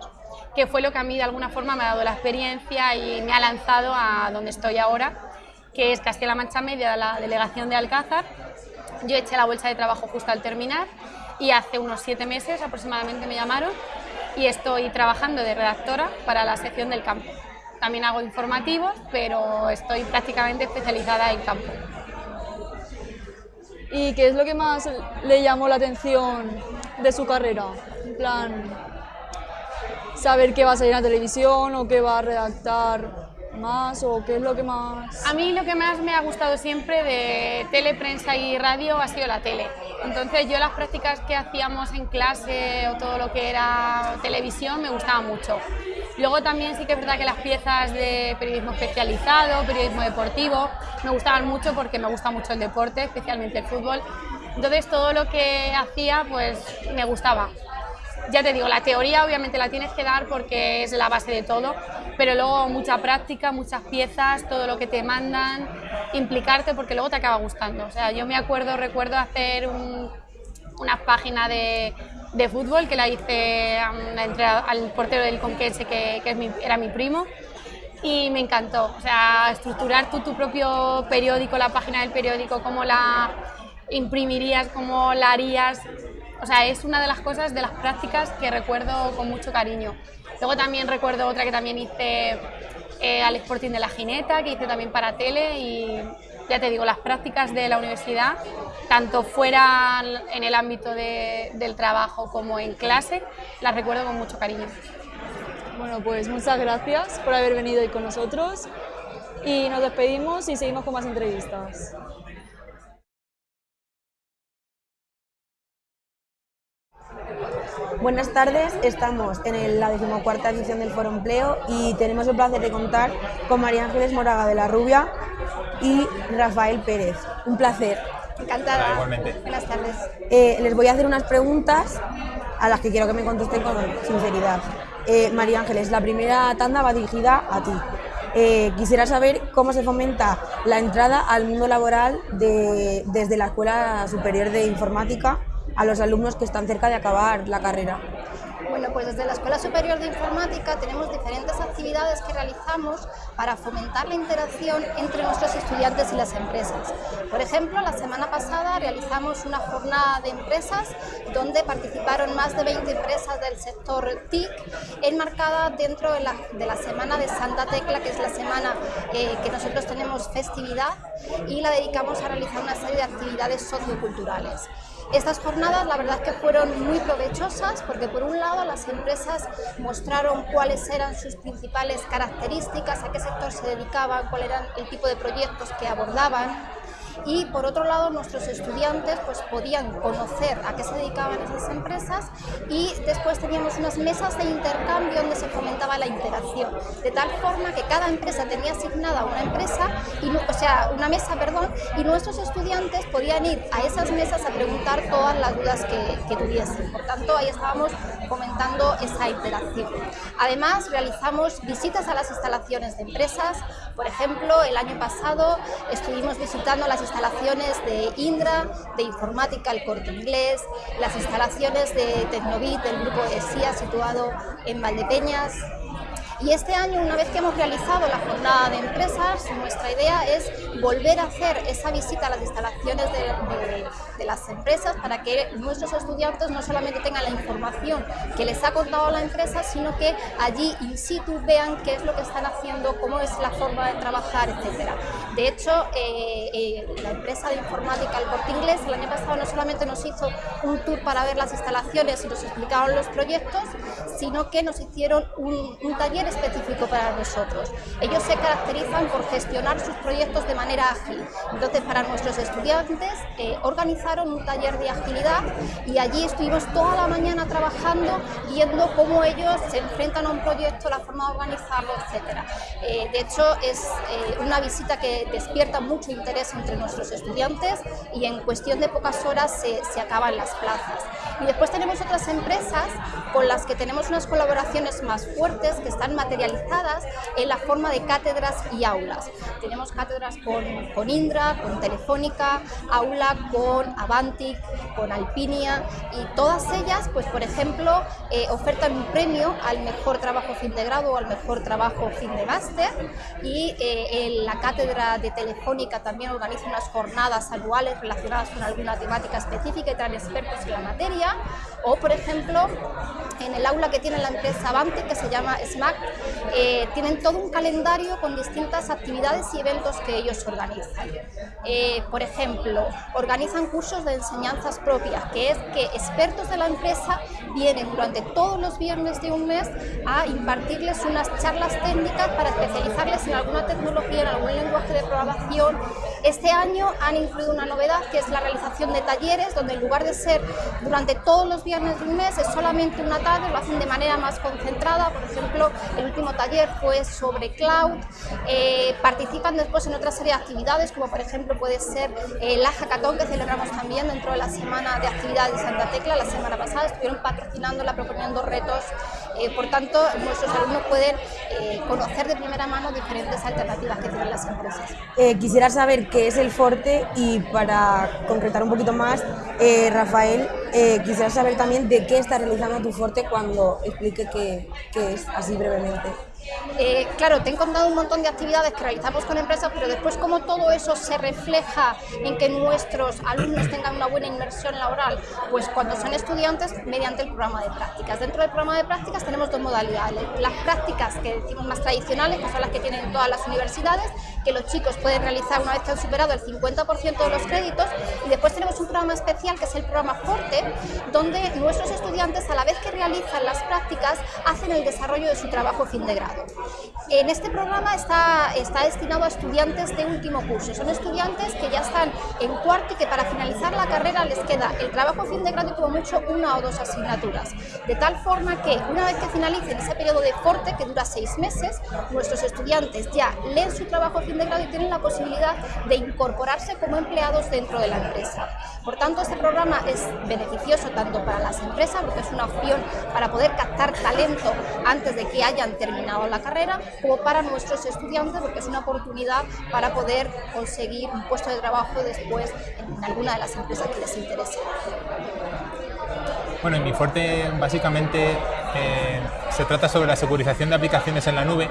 Speaker 18: que fue lo que a mí de alguna forma me ha dado la experiencia y me ha lanzado a donde estoy ahora, que es Castilla-La Mancha Media, la delegación de Alcázar. Yo eché la bolsa de trabajo justo al terminar y hace unos siete meses aproximadamente me llamaron y estoy trabajando de redactora para la sección del campo. También hago informativos, pero estoy prácticamente especializada en campo.
Speaker 17: ¿Y qué es lo que más le llamó la atención de su carrera? En plan, saber qué va a salir en la televisión o qué va a redactar más o qué es lo que más...?
Speaker 18: A mí lo que más me ha gustado siempre de tele, prensa y radio ha sido la tele. Entonces yo las prácticas que hacíamos en clase o todo lo que era televisión me gustaba mucho. Luego también sí que es verdad que las piezas de periodismo especializado, periodismo deportivo, me gustaban mucho porque me gusta mucho el deporte, especialmente el fútbol. Entonces todo lo que hacía pues me gustaba ya te digo, la teoría obviamente la tienes que dar porque es la base de todo, pero luego mucha práctica, muchas piezas, todo lo que te mandan, implicarte porque luego te acaba gustando. O sea, yo me acuerdo, recuerdo hacer una página de, fútbol que la hice al portero del Conquense, que, era mi primo, y me encantó. O sea, estructurar tú tu propio periódico, la página del periódico, cómo la imprimirías, cómo la harías, o sea, es una de las cosas, de las prácticas que recuerdo con mucho cariño. Luego también recuerdo otra que también hice eh, al Sporting de la Jineta, que hice también para tele y ya te digo, las prácticas de la universidad, tanto fuera en el ámbito del trabajo como en clase, las recuerdo con mucho cariño.
Speaker 17: Bueno, pues muchas gracias por haber venido hoy con nosotros y nos despedimos y seguimos con más entrevistas.
Speaker 19: Buenas tardes, estamos en la decimocuarta edición del Foro Empleo y tenemos el placer de contar con María Ángeles Moraga de la Rubia y Rafael Pérez. Un placer.
Speaker 20: Encantada. igualmente. Buenas tardes.
Speaker 19: Eh, les voy a hacer unas preguntas a las que quiero que me contesten con sinceridad. Eh, María Ángeles, la primera tanda va dirigida a ti. Eh, quisiera saber cómo se fomenta la entrada al mundo laboral desde la Escuela Superior de Informática a los alumnos que están cerca de acabar la carrera?
Speaker 20: Bueno, pues desde la Escuela Superior de Informática tenemos diferentes actividades que realizamos para fomentar la interacción entre nuestros estudiantes y las empresas. Por ejemplo, la semana pasada realizamos una jornada de empresas donde participaron más de 20 empresas del sector TIC, enmarcada dentro de la, Semana de Santa Tecla, que es la semana eh, que nosotros tenemos festividad y la dedicamos a realizar una serie de actividades socioculturales. Estas jornadas la verdad que fueron muy provechosas porque por un lado las empresas mostraron cuáles eran sus principales características, a qué sector se dedicaban, cuál era el tipo de proyectos que abordaban y por otro lado nuestros estudiantes pues podían conocer a qué se dedicaban esas empresas y después teníamos unas mesas de intercambio donde se fomentaba la interacción, de tal forma que cada empresa tenía asignada una empresa, y, o sea, una mesa, perdón, y nuestros estudiantes podían ir a esas mesas a preguntar todas las dudas que, que tuviesen. Por tanto, ahí estábamos fomentando esa interacción. Además, realizamos visitas a las instalaciones de empresas. Por ejemplo, el año pasado estuvimos visitando las instalaciones de Indra, de Informática El Corte Inglés, las instalaciones de Tecnobit, del grupo ESIA situado en Valdepeñas, y este año, una vez que hemos realizado la jornada de empresas, nuestra idea es volver a hacer esa visita a las instalaciones de, las empresas para que nuestros estudiantes no solamente tengan la información que les ha contado la empresa, sino que allí in situ vean qué es lo que están haciendo, cómo es la forma de trabajar, etc. De hecho, eh, eh, la empresa de informática El Corte Inglés el año pasado no solamente nos hizo un tour para ver las instalaciones y nos explicaron los proyectos, sino que nos hicieron un, un taller específico para nosotros. Ellos se caracterizan por gestionar sus proyectos de manera ágil. Entonces, para nuestros estudiantes eh, organizaron un taller de agilidad y allí estuvimos toda la mañana trabajando, viendo cómo ellos se enfrentan a un proyecto, la forma de organizarlo, etc. Eh, de hecho, es eh, una visita que despierta mucho interés entre nuestros estudiantes y en cuestión de pocas horas se, se acaban las plazas. Y después tenemos otras empresas con las que tenemos unas colaboraciones más fuertes que están materializadas en la forma de cátedras y aulas. Tenemos cátedras con, con Indra, con Telefónica, aula con Avantic, con Alpinia y todas ellas, pues por ejemplo, eh, ofertan un premio al mejor trabajo fin de grado o al mejor trabajo fin de máster y eh, en la cátedra de Telefónica también organiza unas jornadas anuales relacionadas con alguna temática específica y traen expertos en la materia o por ejemplo en el aula que tiene la empresa Avantic que se llama SMAC eh, tienen todo un calendario con distintas actividades y eventos que ellos organizan. Eh, por ejemplo, organizan cursos de enseñanzas propias, que es que expertos de la empresa vienen durante todos los viernes de un mes a impartirles unas charlas técnicas para especializarles en alguna tecnología, en algún lenguaje de programación. Este año han incluido una novedad que es la realización de talleres, donde en lugar de ser durante todos los viernes de un mes, es solamente una tarde, lo hacen de manera más concentrada. Por ejemplo, el último taller fue sobre cloud, eh, participan después en otra serie de actividades, como por ejemplo puede ser eh, la hackathon que celebramos también dentro de la semana de actividades de Santa Tecla, la semana pasada estuvieron patrocinándola, proponiendo retos, eh, por tanto nuestros alumnos pueden conocer de primera mano diferentes alternativas que tienen las empresas.
Speaker 19: quisiera saber qué es el Forte y para concretar un poquito más, Rafael, quisiera saber también de qué está realizando tu Forte cuando explique qué es, así brevemente.
Speaker 20: പറയുന്നത് Eh, claro, te he contado un montón de actividades que realizamos con empresas, pero después cómo todo eso se refleja en que nuestros alumnos tengan una buena inmersión laboral, pues cuando son estudiantes mediante el programa de prácticas. Dentro del programa de prácticas tenemos dos modalidades, las prácticas que decimos más tradicionales, que son las que tienen todas las universidades, que los chicos pueden realizar una vez que han superado el 50% de los créditos, y después tenemos un programa especial que es el programa Forte, donde nuestros estudiantes a la vez que realizan las prácticas hacen el desarrollo de su trabajo fin de grado. En este programa está, está destinado a estudiantes de último curso. Son estudiantes que ya están en cuarto y que para finalizar la carrera les queda el trabajo fin de grado y como mucho una o dos asignaturas. De tal forma que una vez que finalicen ese periodo de corte, que dura seis meses, nuestros estudiantes ya leen su trabajo fin de grado y tienen la posibilidad de incorporarse como empleados dentro de la empresa. Por tanto, este programa es beneficioso tanto para las empresas, porque es una opción para poder captar talento antes de que hayan terminado la carrera, como para nuestros estudiantes, porque es una oportunidad para poder conseguir un puesto de trabajo después en alguna de las empresas que les interese.
Speaker 21: Bueno, en mi fuerte básicamente eh, se trata sobre la securización de aplicaciones en la nube,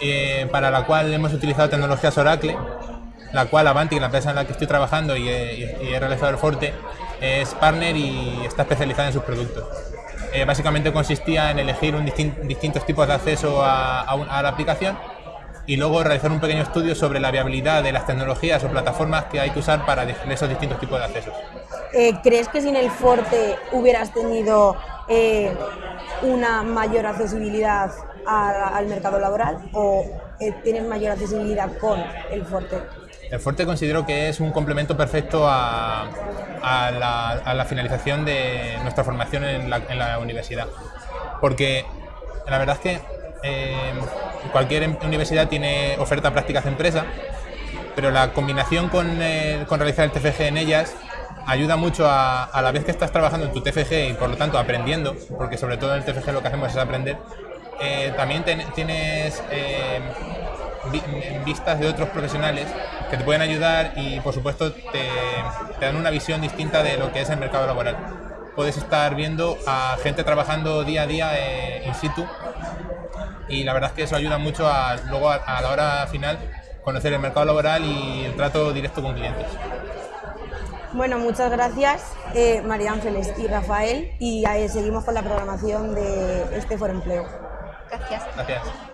Speaker 21: eh, para la cual hemos utilizado tecnologías Oracle, la cual Avanti, la empresa en la que estoy trabajando y he, realizado el Forte, es partner y está especializada en sus productos. Eh, básicamente consistía en elegir distintos tipos de acceso a, la aplicación y luego realizar un pequeño estudio sobre la viabilidad de las tecnologías o plataformas que hay que usar para esos distintos tipos de accesos.
Speaker 19: Eh, ¿Crees que sin el Forte hubieras tenido eh, una mayor accesibilidad al mercado laboral o eh, tienes mayor accesibilidad con el Forte?
Speaker 21: El Forte considero que es un complemento perfecto a, la, finalización de nuestra formación en la, universidad. Porque la verdad es que eh, cualquier em, universidad tiene oferta prácticas de empresa, pero la combinación con, eh, realizar el TFG en ellas ayuda mucho a, la vez que estás trabajando en tu TFG y por lo tanto aprendiendo, porque sobre todo en el TFG lo que hacemos es aprender, eh, también tienes vistas de otros profesionales que te pueden ayudar y por supuesto te, dan una visión distinta de lo que es el mercado laboral. Puedes estar viendo a gente trabajando día a día eh, in situ y la verdad es que eso ayuda mucho a luego a, la hora final conocer el mercado laboral y el trato directo con clientes.
Speaker 19: Bueno, muchas gracias María Ángeles y Rafael y seguimos con la programación de este Foro Empleo.
Speaker 13: Gracias.
Speaker 21: Gracias.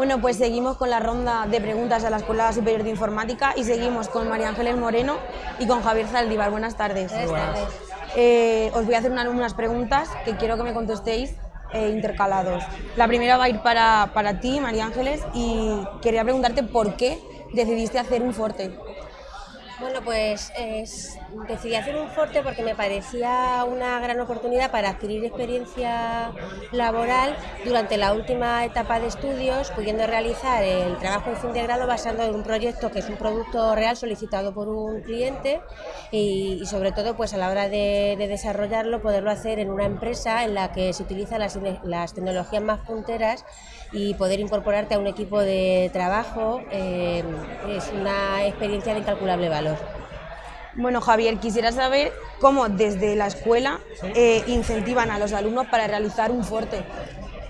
Speaker 19: Bueno, pues seguimos con la ronda de preguntas a la Escuela Superior de Informática y seguimos con María Ángeles Moreno y con Javier Zaldívar. Buenas tardes.
Speaker 13: Buenas tardes.
Speaker 19: Eh, os voy a hacer unas preguntas que quiero que me contestéis eh, intercalados. La primera va a ir para, para ti, María Ángeles, y quería preguntarte por qué decidiste hacer un forte.
Speaker 22: Bueno, pues decidí hacer un forte porque me parecía una gran oportunidad para adquirir experiencia laboral durante la última etapa de estudios, pudiendo realizar el trabajo de fin de grado basado en un proyecto que es un producto real solicitado por un cliente y, sobre todo pues a la hora de, desarrollarlo poderlo hacer en una empresa en la que se utilizan las tecnologías más punteras y poder incorporarte a un equipo de trabajo eh, es una experiencia de incalculable valor.
Speaker 19: Bueno, Javier, quisiera saber cómo desde la escuela eh, incentivan a los alumnos para realizar un fuerte.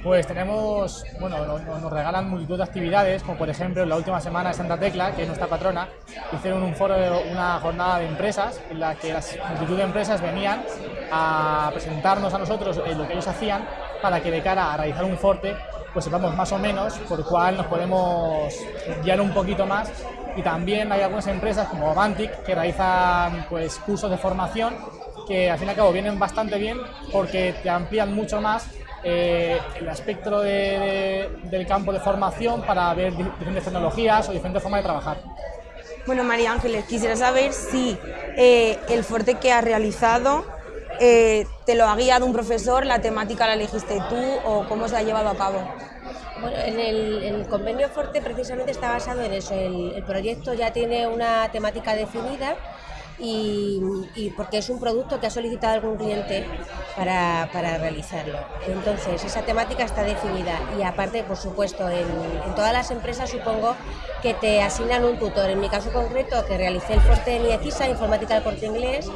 Speaker 23: Pues tenemos, bueno, nos, regalan multitud de actividades, como por ejemplo la última semana de Santa Tecla, que es nuestra patrona, hicieron un foro, una jornada de empresas en la que las multitud de empresas venían a presentarnos a nosotros lo que ellos hacían para que de cara a realizar un forte pues sepamos más o menos por cuál nos podemos guiar un poquito más y también hay algunas empresas como Avantic que realizan pues cursos de formación que al fin y al cabo vienen bastante bien porque te amplían mucho más eh, el aspecto del campo de formación para ver diferentes tecnologías o diferentes formas de trabajar.
Speaker 19: Bueno, María Ángeles, quisiera saber si eh, el fuerte que has realizado eh, ¿Te lo ha guiado un profesor? ¿La temática la elegiste tú o cómo se ha llevado a cabo?
Speaker 22: Bueno, en el, convenio Forte precisamente está basado en eso. el proyecto ya tiene una temática definida y, porque es un producto que ha solicitado algún cliente para, realizarlo. Entonces, esa temática está definida y aparte, por supuesto, en, todas las empresas supongo que te asignan un tutor. En mi caso concreto, que realicé el fuerte en IECISA, Informática del Corte Inglés,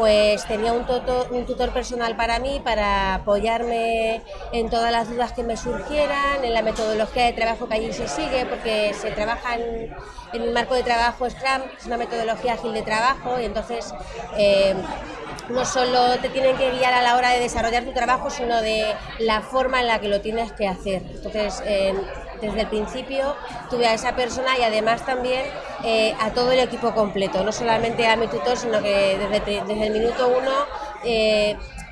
Speaker 22: pues tenía un, tutor personal para mí, para apoyarme en todas las dudas que me surgieran, en la metodología de trabajo que allí se sigue, porque se trabaja en, en el marco de trabajo Scrum, es una metodología ágil de trabajo y entonces eh, no solo te tienen que guiar a la hora de desarrollar tu trabajo, sino de la forma en la que lo tienes que hacer. Entonces, eh, desde el principio tuve a esa persona y además también eh, a todo el equipo completo, no solamente a mi tutor, sino que desde, desde el minuto uno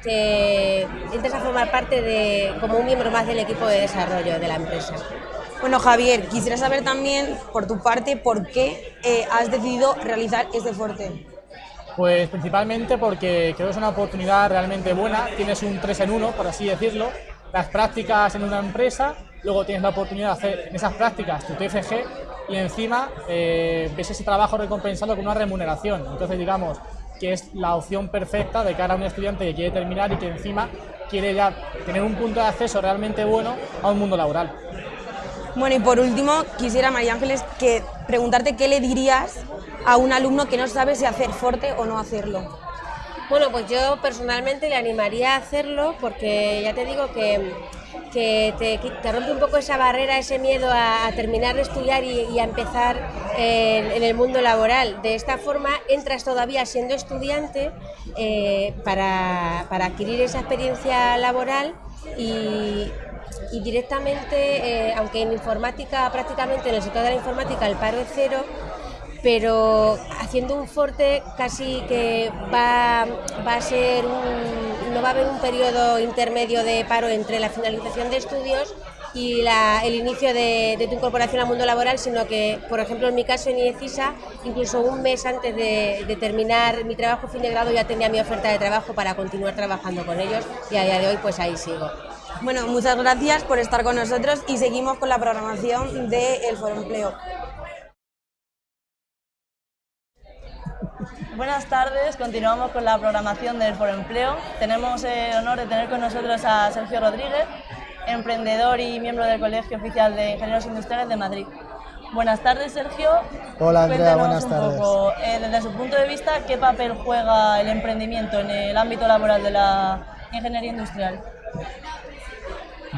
Speaker 22: te entras a formar parte de como un miembro más del equipo de desarrollo de la empresa.
Speaker 19: Bueno, Javier, quisiera saber también, por tu parte, por qué eh, has decidido realizar este fuerte.
Speaker 23: Pues principalmente porque creo que es una oportunidad realmente buena, tienes un 3 en 1, por así decirlo, las prácticas en una empresa, luego tienes la oportunidad de hacer en esas prácticas tu TFG y encima eh, ves ese trabajo recompensado con una remuneración. Entonces, digamos que es la opción perfecta de cara a un estudiante que quiere terminar y que encima quiere ya tener un punto de acceso realmente bueno a un mundo laboral.
Speaker 19: Bueno, y por último, quisiera, María Ángeles, que preguntarte qué le dirías a un alumno que no sabe si hacer fuerte o no hacerlo.
Speaker 22: Bueno, pues yo personalmente le animaría a hacerlo porque ya te digo que que te, rompe un poco esa barrera, ese miedo a, terminar de estudiar y, a empezar en, el mundo laboral. De esta forma entras todavía siendo estudiante eh, para, para adquirir esa experiencia laboral y, y directamente, eh, aunque en informática, prácticamente en el sector de la informática el paro es cero, pero haciendo un forte casi que va, a ser un, no va a haber un periodo intermedio de paro entre la finalización de estudios y el inicio de, tu incorporación al mundo laboral, sino que, por ejemplo, en mi caso en IECISA, incluso un mes antes de, de, terminar mi trabajo fin de grado ya tenía mi oferta de trabajo para continuar trabajando con ellos y a día de hoy pues ahí sigo.
Speaker 19: Bueno, muchas gracias por estar con nosotros y seguimos con la programación del El Foro Empleo.
Speaker 1: Buenas tardes, continuamos con la programación del Foro Empleo. Tenemos el honor de tener con nosotros a Sergio Rodríguez, emprendedor y miembro del Colegio Oficial de Ingenieros Industriales de Madrid. Buenas tardes, Sergio.
Speaker 24: Hola, Andrea, buenas tardes.
Speaker 1: Eh, desde su punto de vista, ¿qué papel juega el emprendimiento en el ámbito laboral de la ingeniería industrial?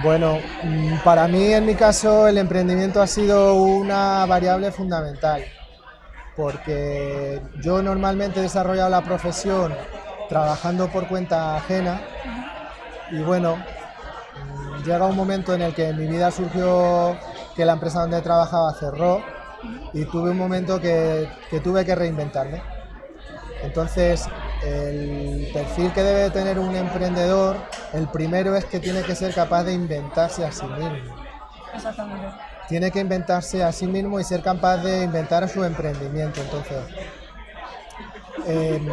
Speaker 24: Bueno, mm, para mí en mi caso el emprendimiento ha sido una variable fundamental, porque yo normalmente he desarrollado la profesión trabajando por cuenta ajena y bueno, mm, llega un momento en el que en mi vida surgió que la empresa donde trabajaba cerró y tuve un momento que, que tuve que reinventarme. Entonces, el perfil que debe tener un emprendedor, el primero es que tiene que ser capaz de inventarse a sí mismo.
Speaker 1: Exactamente.
Speaker 24: Tiene que inventarse a sí mismo y ser capaz de inventar su emprendimiento. Entonces, em,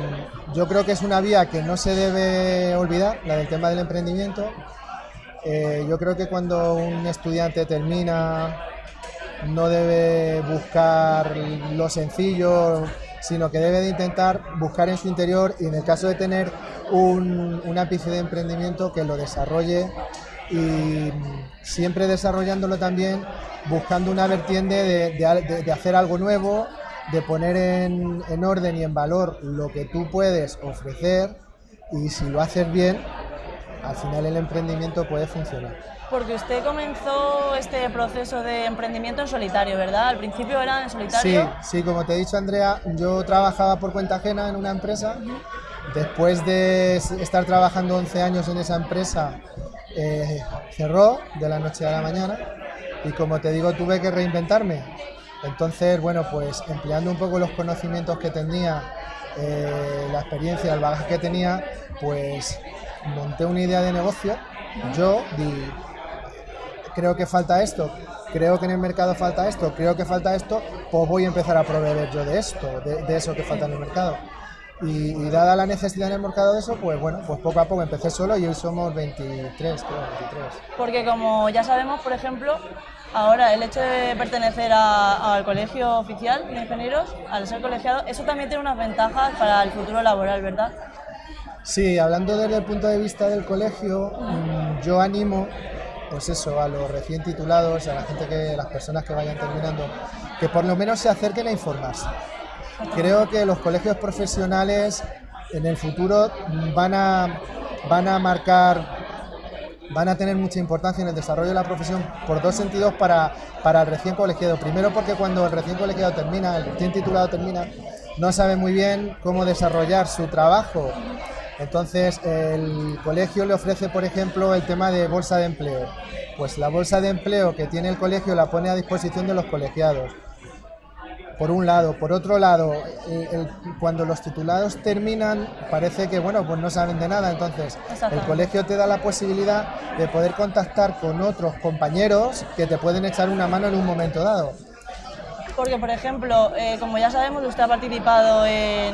Speaker 24: yo creo que es una vía que no se debe olvidar, la del tema del emprendimiento. Eh, yo creo que cuando un estudiante termina no debe buscar lo sencillo, sino que debe de intentar buscar en su interior y en el caso de tener un, ápice de emprendimiento que lo desarrolle y siempre desarrollándolo también buscando una vertiente de, hacer algo nuevo, de poner en, en, orden y en valor lo que tú puedes ofrecer y si lo haces bien, al final el emprendimiento puede funcionar.
Speaker 1: Porque usted comenzó este proceso de emprendimiento en solitario, ¿verdad? Al principio era en solitario.
Speaker 24: Sí, sí, como te he dicho Andrea, yo trabajaba por cuenta ajena en una empresa. Después de estar trabajando 11 años en esa empresa, eh, cerró de la noche a la mañana y como te digo, tuve que reinventarme. Entonces, bueno, pues empleando un poco los conocimientos que tenía, eh, la experiencia, el bagaje que tenía, pues monté una idea de negocio. Yo di, creo que falta esto, creo que en el mercado falta esto, creo que falta esto, pues voy a empezar a proveer yo de esto, de, eso que falta en el mercado. Y, dada la necesidad en el mercado de eso, pues bueno, pues poco a poco empecé solo y hoy somos 23, creo, 23.
Speaker 1: Porque como ya sabemos, por ejemplo, ahora el hecho de pertenecer al colegio oficial de ingenieros, al ser colegiado, eso también tiene unas ventajas para el futuro laboral, ¿verdad?
Speaker 24: Sí, hablando desde el punto de vista del colegio, mm, yo animo pues eso, a los recién titulados, a la gente que, las personas que vayan terminando, que por lo menos se acerquen a informarse. Creo que los colegios profesionales en el futuro van a, van a marcar, van a tener mucha importancia en el desarrollo de la profesión por dos sentidos para, para el recién colegiado. Primero porque cuando el recién colegiado termina, el recién titulado termina, no sabe muy bien cómo desarrollar su trabajo entonces, el colegio le ofrece, por ejemplo, el tema de bolsa de empleo. Pues la bolsa de empleo que tiene el colegio la pone a disposición de los colegiados. Por un lado. Por otro lado, cuando los titulados terminan, parece que bueno, pues no saben de nada. Entonces, el colegio te da la posibilidad de poder contactar con otros compañeros que te pueden echar una mano en un momento dado
Speaker 1: porque, por ejemplo, eh, como ya sabemos, usted ha participado en,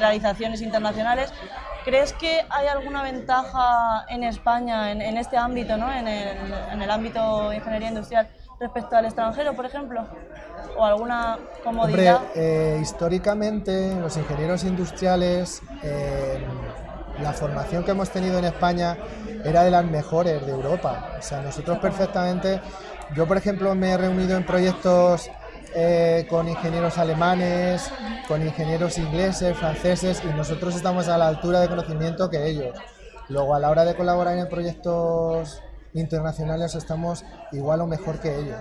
Speaker 1: realizaciones internacionales. ¿Crees que hay alguna ventaja en España, en, este ámbito, ¿no? en, el, ámbito de ingeniería industrial, respecto al extranjero, por ejemplo? ¿O alguna comodidad?
Speaker 24: Hombre, eh, históricamente los ingenieros industriales, eh, la formación que hemos tenido en España era de las mejores de Europa. O sea, nosotros perfectamente, yo por ejemplo me he reunido en proyectos eh, con ingenieros alemanes, con ingenieros ingleses, franceses, y nosotros estamos a la altura de conocimiento que ellos. Luego, a la hora de colaborar en proyectos internacionales estamos igual o mejor que ellos.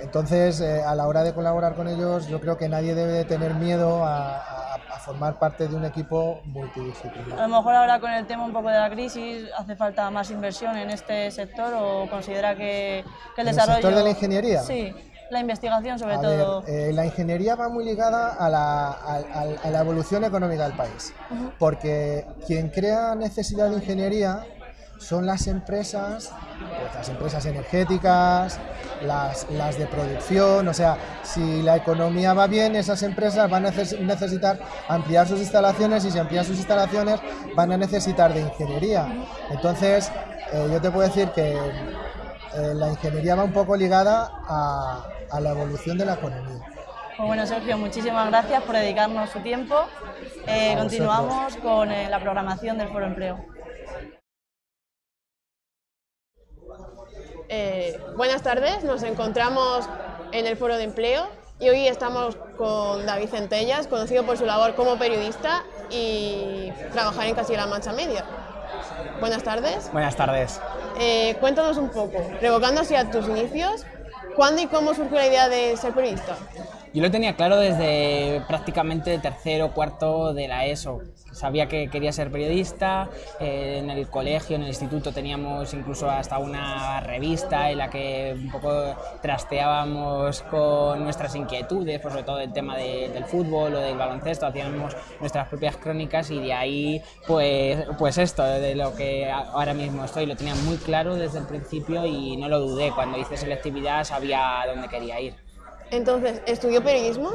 Speaker 24: Entonces, eh, a la hora de colaborar con ellos, yo creo que nadie debe de tener miedo a, a- a formar parte de un equipo multidisciplinar.
Speaker 1: A lo mejor ahora con el tema un poco de la crisis, ¿hace falta más inversión en este sector o considera que, que el
Speaker 24: ¿En el
Speaker 1: desarrollo...
Speaker 24: sector de la ingeniería?
Speaker 1: Sí, la investigación sobre
Speaker 24: A
Speaker 1: todo.
Speaker 24: ver, eh, la ingeniería va muy ligada a la, a- la evolución económica del país, porque quien crea necesidad de ingeniería son las empresas, pues, las empresas energéticas, las, las de producción, o sea, si la economía va bien, esas empresas van a neces- necesitar ampliar sus instalaciones y si amplían sus instalaciones van a necesitar de ingeniería. Entonces, eh, yo te puedo decir que eh, la ingeniería va un poco ligada a, a la evolución de la economía.
Speaker 1: Pues bueno, Sergio, muchísimas gracias por dedicarnos su tiempo. Eh, continuamos con eh, la programación del Foro Empleo.
Speaker 25: Eh, buenas tardes, nos encontramos en el Foro de Empleo y hoy estamos con David Centellas, conocido por su labor como periodista y trabajar en Castilla-La Mancha Media. Buenas tardes.
Speaker 26: Buenas tardes.
Speaker 25: Eh, cuéntanos un poco, revocando hacia tus inicios, ¿cuándo y cómo surgió la idea de ser periodista?
Speaker 26: Yo lo tenía claro desde prácticamente tercero, cuarto de la ESO. Sabía que quería ser periodista, eh, en el colegio, en el instituto teníamos incluso hasta una revista en la que un poco trasteábamos con nuestras inquietudes, pues sobre todo el tema de- del fútbol o del baloncesto, hacíamos nuestras propias crónicas y de ahí pues, pues esto, de lo que ahora mismo estoy, lo tenía muy claro desde el principio y no lo dudé, cuando hice selectividad sabía a dónde quería ir.
Speaker 25: Entonces, ¿estudió periodismo?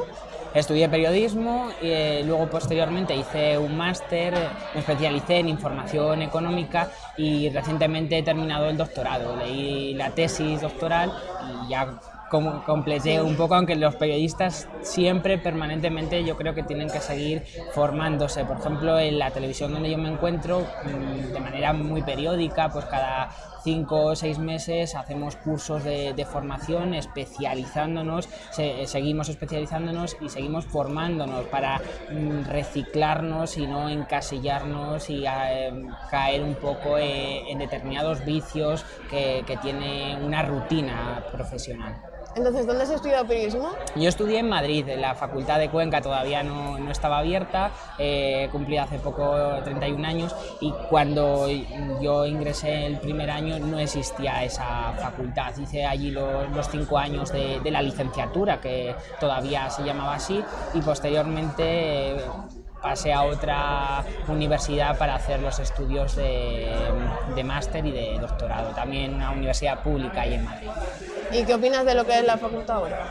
Speaker 26: Estudié periodismo y eh, luego posteriormente hice un máster, me especialicé en información económica y recientemente he terminado el doctorado. Leí la tesis doctoral y ya completé un poco, aunque los periodistas siempre, permanentemente, yo creo que tienen que seguir formándose. Por ejemplo, en la televisión donde yo me encuentro, mm, de manera muy periódica, pues cada cinco o seis meses hacemos cursos de, formación especializándonos, se- seguimos especializándonos y seguimos formándonos para mm, reciclarnos y no encasillarnos y eh, caer un poco eh, en determinados vicios que tiene una rutina profesional.
Speaker 25: Entonces, ¿dónde has estudiado periodismo?
Speaker 26: Yo estudié en Madrid, en la Facultad de Cuenca todavía no, no estaba abierta, eh, cumplí hace poco 31 años y cuando yo ingresé el primer año no existía esa facultad. Hice allí los, los cinco años de, de la licenciatura, que todavía se llamaba así, y posteriormente... eh, pasé a otra universidad para hacer los estudios de, de máster y de doctorado, también una universidad pública ahí en Madrid.
Speaker 25: ¿Y qué opinas de lo que es la facultad ahora?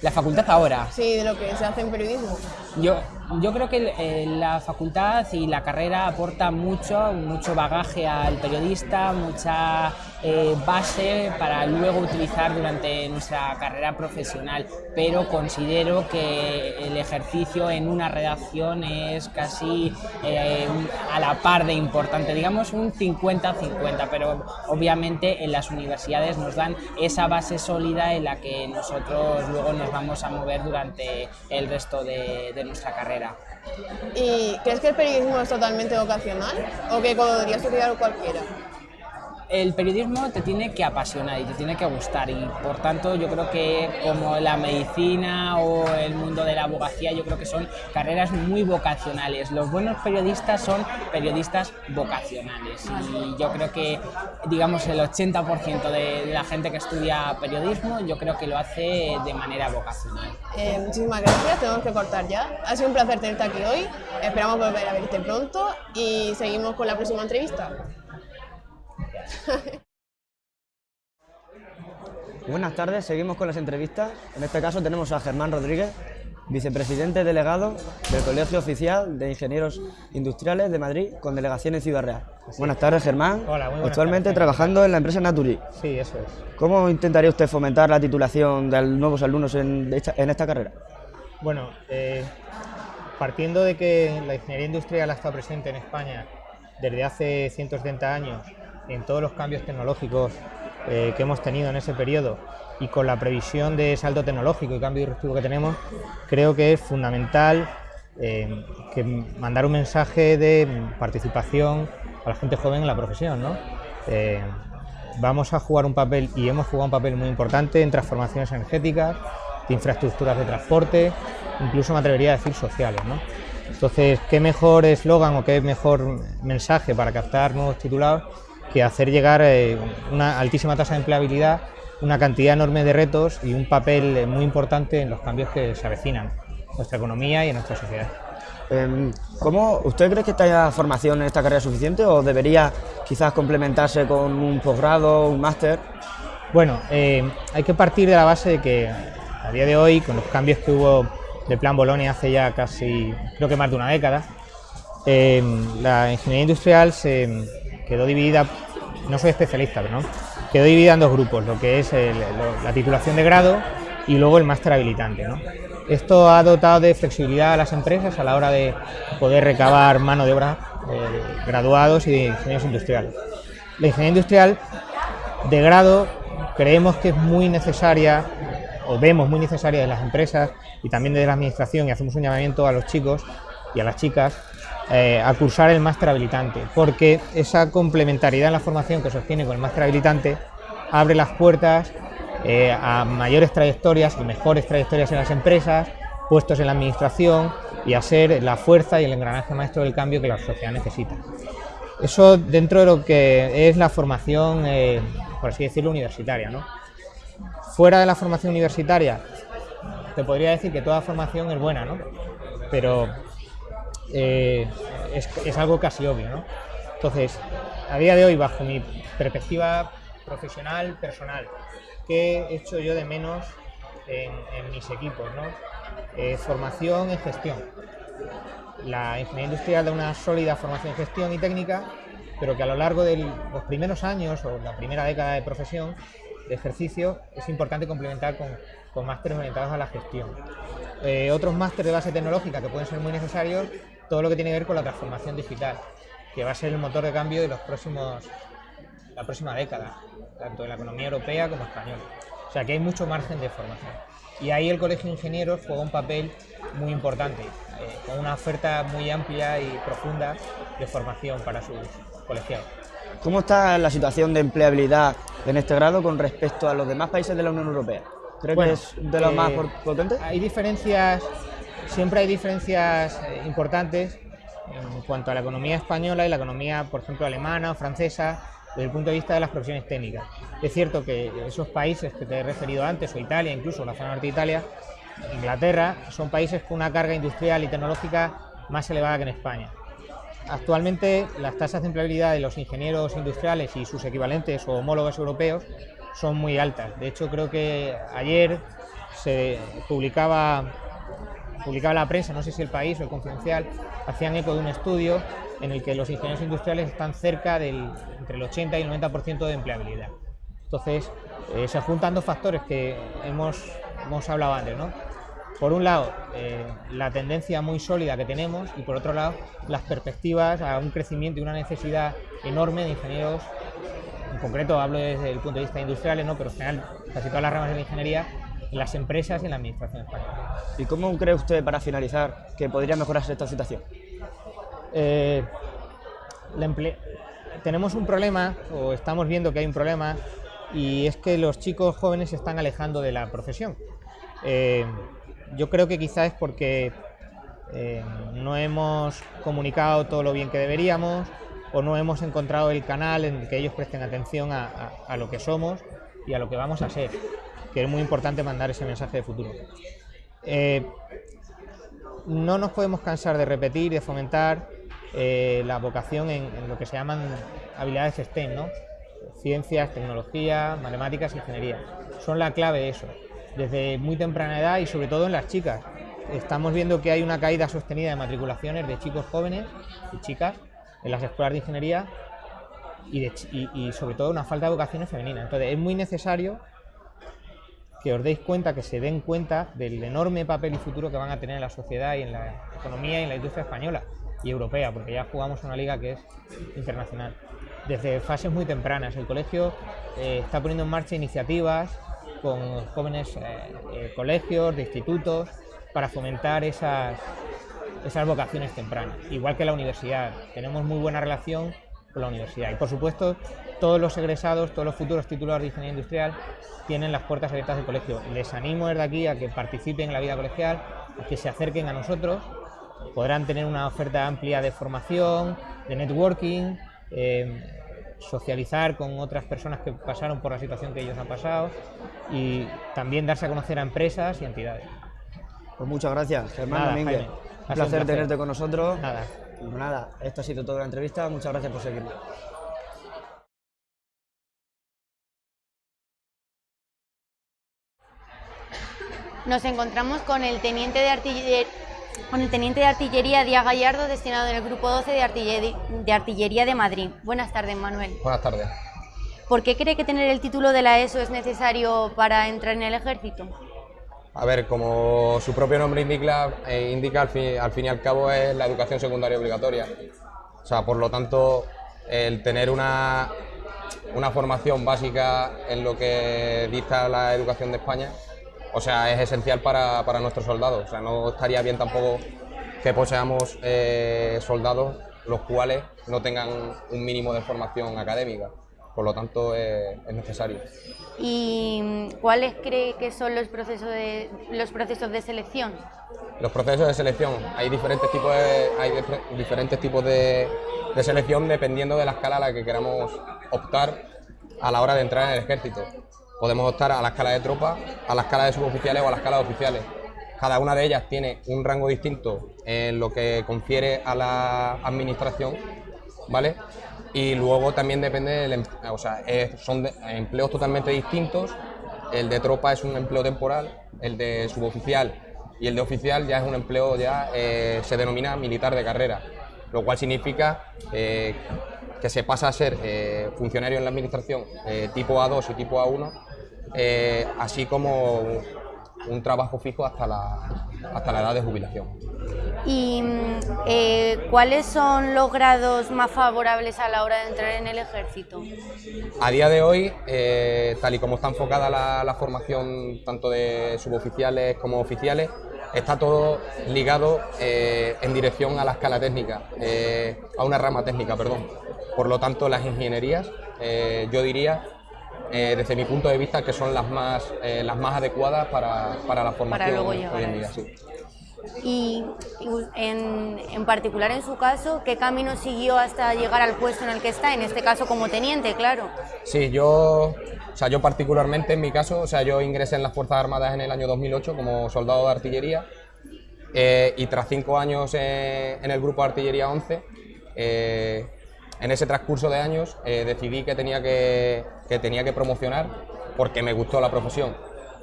Speaker 26: La facultad ahora,
Speaker 25: Sí, de lo que se hace en periodismo.
Speaker 26: Yo, yo creo que eh, la facultad y la carrera aporta mucho, mucho bagaje al periodista, mucha eh, base para luego utilizar durante nuestra carrera profesional, pero considero que el ejercicio en una redacción es casi eh, a la par de importante, digamos un 50-50, pero obviamente en las universidades nos dan esa base sólida en la que nosotros luego nos vamos a mover durante el resto de, de nuestra carrera.
Speaker 25: ¿Y crees que el periodismo es totalmente vocacional o que podría estudiar cualquiera?
Speaker 26: El periodismo te tiene que apasionar y te tiene que gustar y por tanto yo creo que como la medicina o el mundo de la abogacía yo creo que son carreras muy vocacionales. Los buenos periodistas son periodistas vocacionales y yo creo que digamos el 80% de, la gente que estudia periodismo yo creo que lo hace de manera vocacional.
Speaker 25: Eh, muchísimas gracias, tenemos que cortar ya. Ha sido un placer tenerte aquí hoy, esperamos volver a verte pronto y seguimos con la próxima entrevista. [LAUGHS]
Speaker 8: Buenas tardes, seguimos con las entrevistas. En este caso tenemos a Germán Rodríguez, vicepresidente delegado del Colegio Oficial de Ingenieros Industriales de Madrid, con delegación en Ciudad Real. Buenas tardes, Germán.
Speaker 27: Hola, muy buenas
Speaker 8: Actualmente
Speaker 27: tardes.
Speaker 8: trabajando en la empresa Naturi.
Speaker 27: Sí, eso es.
Speaker 8: ¿Cómo intentaría usted fomentar la titulación de nuevos alumnos en esta, en esta carrera?
Speaker 27: Bueno, eh, partiendo de que la ingeniería industrial ha estado presente en España desde hace 170 años, en todos los cambios tecnológicos eh, que hemos tenido en ese periodo y con la previsión de salto tecnológico y cambio disruptivo que tenemos, creo que es fundamental eh, que mandar un mensaje de participación a la gente joven en la profesión, eh, vamos a jugar un papel y hemos jugado un papel muy importante en transformaciones energéticas, de infraestructuras de transporte, incluso me atrevería a decir sociales. Entonces, ¿qué mejor eslogan o qué mejor mensaje para captar nuevos titulados que hacer llegar eh, una altísima tasa de empleabilidad, una cantidad enorme de retos y un papel eh, muy importante en los cambios que se avecinan en nuestra economía y en nuestra sociedad?
Speaker 28: Em, ¿Cómo, ¿Usted cree que esta formación en esta carrera es suficiente o debería quizás complementarse con un posgrado, un máster?
Speaker 27: Bueno, eh, hay que partir de la base de que a día de hoy, con los cambios que hubo del Plan Bolonia hace ya casi, creo que más de una década, eh, la ingeniería industrial se quedó dividida, no soy especialista, pero no, quedó dividida en dos grupos, lo que es la titulación de grado y luego el máster habilitante. ¿no? Esto ha dotado de flexibilidad a las empresas a la hora de poder recabar mano de obra eh, graduados y de ingenieros industriales. La ingeniería industrial de grado creemos que es muy necesaria, o vemos muy necesaria de las empresas y también desde la administración, y hacemos un llamamiento a los chicos y a las chicas eh, a cursar el máster habilitante, porque esa complementariedad en la formación que se obtiene con el máster habilitante abre las puertas eh, a mayores trayectorias y mejores trayectorias en las empresas, puestos en la administración y a ser la fuerza y el engranaje maestro del cambio que la sociedad necesita. Eso dentro de lo que es la formación, eh, por así decirlo, universitaria. ¿no? Fuera de la formación universitaria, te podría decir que toda formación es buena, ¿no? pero eh, es, algo casi obvio. ¿no? Entonces, a día de hoy, bajo mi perspectiva profesional, personal, ¿qué he hecho yo de menos en, en mis equipos? ¿no? Eh, formación en gestión. La ingeniería industrial da una sólida formación en gestión y técnica, pero que a lo largo de los primeros años o la primera década de profesión, de ejercicio, es importante complementar con, con másteres orientados a la gestión. Eh, otros másteres de base tecnológica que pueden ser muy necesarios, todo lo que tiene que ver con la transformación digital, que va a ser el motor de cambio de los próximos, la próxima década, tanto de la economía europea como española. O sea que hay mucho margen de formación. Y ahí el Colegio de Ingenieros juega un papel muy importante, eh, con una oferta muy amplia y profunda de formación para sus colegiados.
Speaker 28: ¿Cómo está la situación de empleabilidad en este grado con respecto a los demás países de la Unión Europea? ¿Cree
Speaker 27: Bueno,
Speaker 28: que es de los
Speaker 27: eh,
Speaker 28: más potentes?
Speaker 27: Hay diferencias, siempre hay diferencias eh, importantes en cuanto a la economía española y la economía, por ejemplo, alemana o francesa, desde el punto de vista de las profesiones técnicas. Es cierto que esos países que te he referido antes, o Italia, incluso la zona norte de Italia, Inglaterra, son países con una carga industrial y tecnológica más elevada que en España. Actualmente las tasas de empleabilidad de los ingenieros industriales y sus equivalentes o homólogos europeos son muy altas. De hecho, creo que ayer se publicaba, publicaba la prensa, no sé si el país o el confidencial, hacían eco de un estudio en el que los ingenieros industriales están cerca del entre el 80 y el 90% de empleabilidad. Entonces, eh, se juntan dos factores que hemos, hemos hablado antes, ¿no? Por un lado, eh, la tendencia muy sólida que tenemos y por otro lado, las perspectivas a un crecimiento y una necesidad enorme de ingenieros, en concreto hablo desde el punto de vista industrial, ¿no? pero en general casi todas las ramas de la ingeniería, en las empresas y en la administración española.
Speaker 28: ¿Y cómo cree usted, para finalizar, que podría mejorarse esta situación?
Speaker 27: Eh, la tenemos un problema, o estamos viendo que hay un problema, y es que los chicos jóvenes se están alejando de la profesión. Eh, yo creo que quizás es porque eh, no hemos comunicado todo lo bien que deberíamos, o no hemos encontrado el canal en el que ellos presten atención a, a- a lo que somos y a lo que vamos a ser, que es muy importante mandar ese mensaje de futuro. Eh, no nos podemos cansar de repetir, de fomentar eh, la vocación en, lo que se llaman habilidades STEM, ¿no? Ciencias, tecnología, matemáticas, ingeniería. Son la clave de eso, desde muy temprana edad y sobre todo en las chicas. Estamos viendo que hay una caída sostenida de matriculaciones de chicos jóvenes y chicas en las escuelas de ingeniería y- y sobre todo una falta de vocaciones femeninas. Entonces es muy necesario que os deis cuenta, que se den cuenta del enorme papel y futuro que van a tener en la sociedad y en la economía y en la industria española y europea, porque ya jugamos una liga que es internacional. Desde fases muy tempranas, el colegio eh, está poniendo en marcha iniciativas con jóvenes eh, eh, colegios, de institutos, para fomentar esas, esas vocaciones tempranas. Igual que la universidad, tenemos muy buena relación con la universidad. Y por supuesto, todos los egresados, todos los futuros titulados de ingeniería industrial tienen las puertas abiertas del colegio. Les animo desde aquí a que participen en la vida colegial, a que se acerquen a nosotros. Podrán tener una oferta amplia de formación, de networking, eh, socializar con otras personas que pasaron por la situación que ellos han pasado y también darse a conocer a empresas y entidades.
Speaker 28: Pues muchas gracias, Germán
Speaker 27: Nada,
Speaker 28: Domínguez.
Speaker 27: Jaime,
Speaker 28: Un placer tenerte con nosotros.
Speaker 27: Nada.
Speaker 28: Pues nada, esto ha sido toda la entrevista. Muchas gracias por seguirnos.
Speaker 29: Nos encontramos con el teniente de artillería, con el teniente de artillería Díaz Gallardo, destinado en el grupo 12 de artillería, de artillería de Madrid. Buenas tardes, Manuel.
Speaker 30: Buenas tardes.
Speaker 29: ¿Por qué cree que tener el título de la ESO es necesario para entrar en el ejército?
Speaker 30: A ver, como su propio nombre indica, eh, indica al, fin, al fin y al cabo es la educación secundaria obligatoria. O sea, por lo tanto, el tener una, una formación básica en lo que dicta la educación de España, o sea, es esencial para, para nuestros soldados. O sea, no estaría bien tampoco que poseamos eh, soldados los cuales no tengan un mínimo de formación académica. Por lo tanto, eh, es necesario.
Speaker 29: ¿Y cuáles cree que son los procesos de, los procesos de selección?
Speaker 30: Los procesos de selección, hay diferentes tipos de, hay dif- diferentes tipos de, de selección dependiendo de la escala a la que queramos optar a la hora de entrar en el ejército. Podemos optar a la escala de tropa, a la escala de suboficiales o a la escala de oficiales. Cada una de ellas tiene un rango distinto en lo que confiere a la administración, ¿vale? Y luego también depende del, em- o sea, son empleos totalmente distintos. El de tropa es un empleo temporal, el de suboficial y el de oficial ya es un empleo ya eh, se denomina militar de carrera, lo cual significa eh, que se pasa a ser eh, funcionario en la administración tipo A2 y tipo A1, eh, así como un, un trabajo fijo hasta la, hasta la edad de jubilación.
Speaker 29: ¿Y mm, eh, cuáles son los grados más favorables a la hora de entrar en el ejército?
Speaker 30: A día de hoy, eh, tal y como está enfocada la, la formación tanto de suboficiales como oficiales, está todo ligado eh, en dirección a la escala técnica, a una rama técnica, perdón. Por lo tanto, las ingenierías, yo diría, eh, desde mi punto de vista, que son las más, eh, las más adecuadas para, para la formación
Speaker 29: luego
Speaker 30: hoy en día. sí.
Speaker 29: Y, y en, en particular en su caso, ¿qué camino siguió hasta llegar al puesto en el que está? En este caso como teniente, claro.
Speaker 30: Sí, yo, o sea, yo particularmente en mi caso, o sea, yo ingresé en las Fuerzas Armadas en el año 2008 como soldado de artillería eh, y tras cinco años eh, en el grupo de artillería 11, eh, en ese transcurso de años eh, decidí que tenía que, que tenía que promocionar porque me gustó la profesión.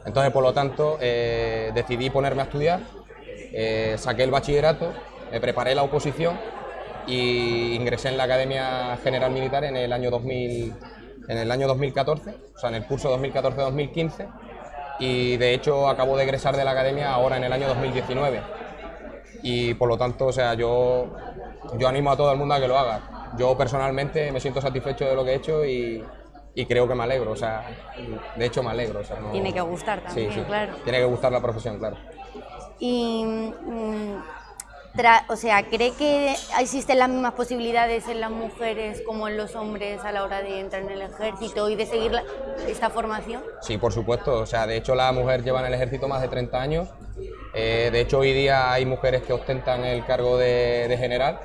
Speaker 30: Entonces, por lo tanto, eh, decidí ponerme a estudiar, eh, saqué el bachillerato, me preparé la oposición y ingresé en la Academia General Militar en el año 2000, en el año 2014, o sea, en el curso 2014-2015 y de hecho acabo de egresar de la academia ahora en el año 2019 y por lo tanto, o sea, yo, yo animo a todo el mundo a que lo haga. Yo personalmente me siento satisfecho de lo que he hecho y, y creo que me alegro, o sea, de hecho me alegro. o sea, no-
Speaker 29: Tiene que gustar también,
Speaker 30: sí,
Speaker 29: claro.
Speaker 30: Tiene que gustar la profesión, claro.
Speaker 29: Y, mm, tra- o sea, ¿cree que existen las mismas posibilidades en las mujeres como en los hombres a la hora de entrar en el ejército y de seguir la- esta formación?
Speaker 30: Sí, por supuesto. O sea, de hecho la mujer lleva en el ejército más de 30 años. Eh, de hecho, hoy día hay mujeres que ostentan el cargo de, de general.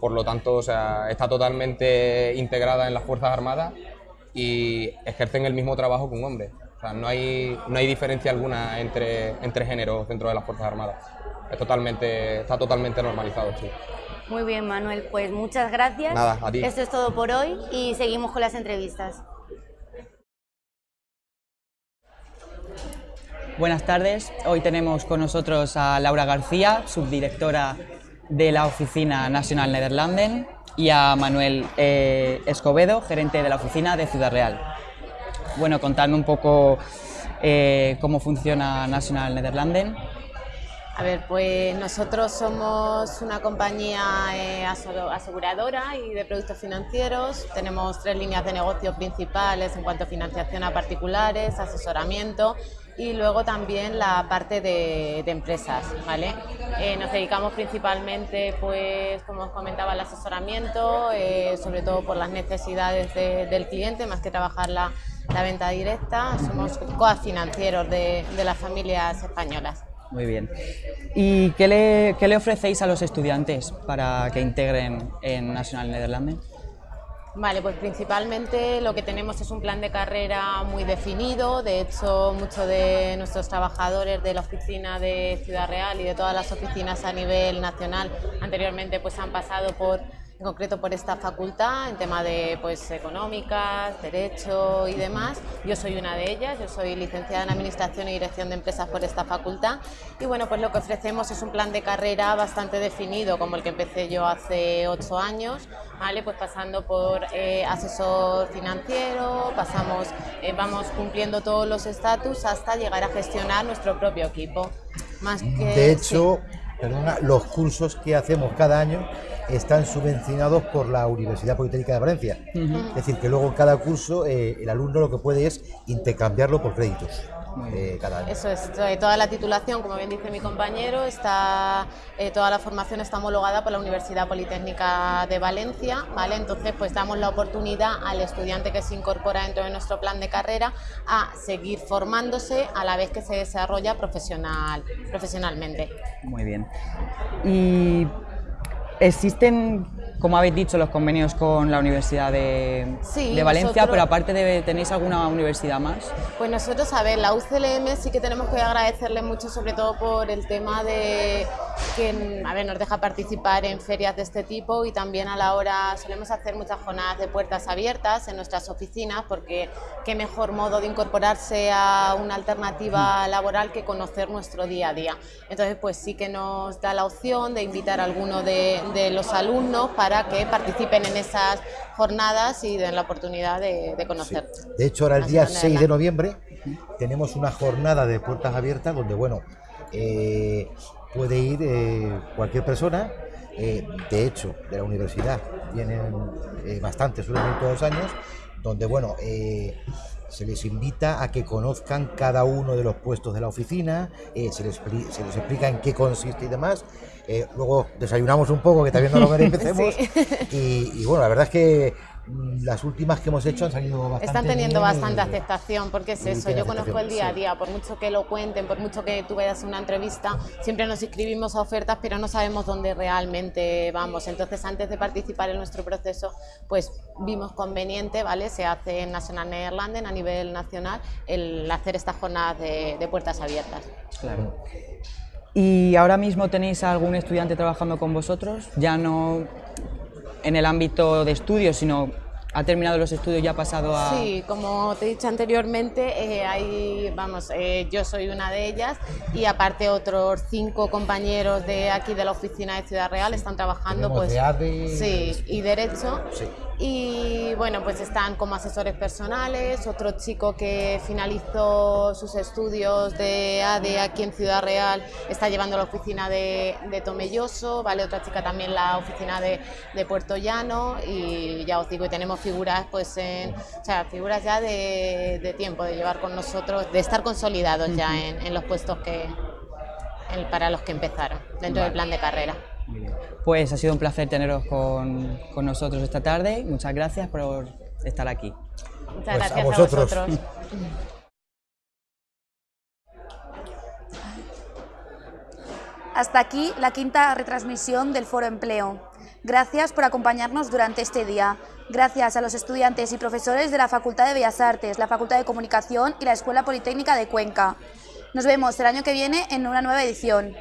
Speaker 30: Por lo tanto, o sea, está totalmente integrada en las Fuerzas Armadas y ejercen el mismo trabajo que un hombre. O sea, no hay, no hay diferencia alguna entre, entre géneros dentro de las Fuerzas Armadas. Es totalmente, está totalmente normalizado, sí.
Speaker 29: Muy bien, Manuel, pues muchas gracias.
Speaker 30: Nada, a ti.
Speaker 29: Esto es todo por hoy y seguimos con las entrevistas.
Speaker 25: Buenas tardes. Hoy tenemos con nosotros a Laura García, subdirectora de la Oficina Nacional Nederlanden, y a Manuel eh, Escobedo, gerente de la oficina de Ciudad Real. Bueno, contadme un poco eh, cómo funciona National Nederlanden.
Speaker 31: A ver, pues nosotros somos una compañía eh, aseguradora y de productos financieros. Tenemos tres líneas de negocio principales en cuanto a financiación a particulares, asesoramiento y luego también la parte de, empresas, ¿vale? Eh, nos dedicamos principalmente, pues, como os comentaba, al asesoramiento, eh, sobre todo por las necesidades del cliente, más que trabajar la, venta directa. Somos coafinancieros de, las familias españolas.
Speaker 25: Muy bien. ¿Y qué le, qué le, ofrecéis a los estudiantes para que integren en National Netherlands?
Speaker 31: Vale, pues principalmente lo que tenemos es un plan de carrera muy definido, de hecho muchos de nuestros trabajadores de la oficina de Ciudad Real y de todas las oficinas a nivel nacional anteriormente pues han pasado por en concreto por esta facultad, en tema de pues, económicas, derecho y demás. Yo soy una de ellas, yo soy licenciada en Administración y Dirección de Empresas por esta facultad y bueno, pues lo que ofrecemos es un plan de carrera bastante definido, como el que empecé yo hace ocho años, ¿vale? pues pasando por eh, asesor financiero, pasamos, eh, vamos cumpliendo todos los estatus hasta llegar a gestionar nuestro propio equipo. Más que,
Speaker 32: de hecho, perdona, los cursos que hacemos cada año están subvencionados por la Universidad Politécnica de Valencia. Es decir, que luego en cada curso eh, el alumno lo que puede es intercambiarlo por créditos. Eh, cada año.
Speaker 31: Eso es, eh, toda la titulación, como bien dice mi compañero, está, toda la formación está homologada por la Universidad Politécnica de Valencia, ¿vale? Entonces, pues damos la oportunidad al estudiante que se incorpora dentro de nuestro plan de carrera a seguir formándose a la vez que se desarrolla profesional, profesionalmente.
Speaker 25: Muy bien. Y Existen, como habéis dicho, los convenios con la Universidad de, de Valencia, pero aparte de, ¿tenéis alguna universidad más?
Speaker 31: Pues nosotros, a ver, la UCLM sí que tenemos que agradecerle mucho, sobre todo por el tema de que a ver, nos deja participar en ferias de este tipo y también a la hora solemos hacer muchas jornadas de puertas abiertas en nuestras oficinas porque qué mejor modo de incorporarse a una alternativa laboral que conocer nuestro día a día. Entonces, pues sí que nos da la opción de invitar a alguno de, de los alumnos para que participen en esas jornadas y den la oportunidad de, conocer.
Speaker 32: De hecho, ahora el día 6 de noviembre tenemos una jornada de puertas abiertas donde, bueno, eh, puede ir eh, cualquier persona. Eh, de hecho, de la universidad vienen bastantes, suelen ir todos los años, donde, bueno, se les invita a que conozcan cada uno de los puestos de la oficina, se, les, se, les, explica en qué consiste y demás, eh, luego desayunamos un poco, que también no lo [LAUGHS] merecemos. y, bueno, la verdad es que las últimas que hemos hecho han salido bastante
Speaker 31: Están teniendo bastante aceptación, porque es eso, yo conozco el día a día, por mucho que lo cuenten, por mucho que tú veas una entrevista, siempre nos inscribimos a ofertas, pero no sabemos dónde realmente vamos. Entonces, antes de participar en nuestro proceso, pues vimos conveniente, ¿vale? Se hace en National Netherlands, a nivel nacional, el hacer estas jornadas de, de puertas abiertas.
Speaker 25: Claro. ¿Y ahora mismo tenéis algún estudiante trabajando con vosotros? Ya no en el ámbito de estudios, sino ha terminado los estudios y ha pasado a...
Speaker 31: Sí, como te he dicho anteriormente, eh, hay, vamos, eh, yo soy una de ellas y aparte otros cinco compañeros de aquí de la oficina de Ciudad Real están trabajando pues... sí, y Derecho. Sí y bueno, pues están como asesores personales, otro chico que finalizó sus estudios de ADE aquí en Ciudad Real está llevando la oficina de, de Tomelloso, ¿vale? otra chica también la oficina de, de, Puerto Llano y ya os digo, y tenemos figuras pues en, o sea, figuras ya de, de tiempo, de llevar con nosotros, de estar consolidados ya en, en los puestos que, para los que empezaron dentro del plan de carrera.
Speaker 25: Pues ha sido un placer teneros con, con, nosotros esta tarde. Muchas gracias por estar aquí.
Speaker 31: Muchas pues gracias a vosotros.
Speaker 13: Hasta aquí la quinta retransmisión del Foro Empleo. Gracias por acompañarnos durante este día. Gracias a los estudiantes y profesores de la Facultad de Bellas Artes, la Facultad de Comunicación y la Escuela Politécnica de Cuenca. Nos vemos el año que viene en una nueva edición.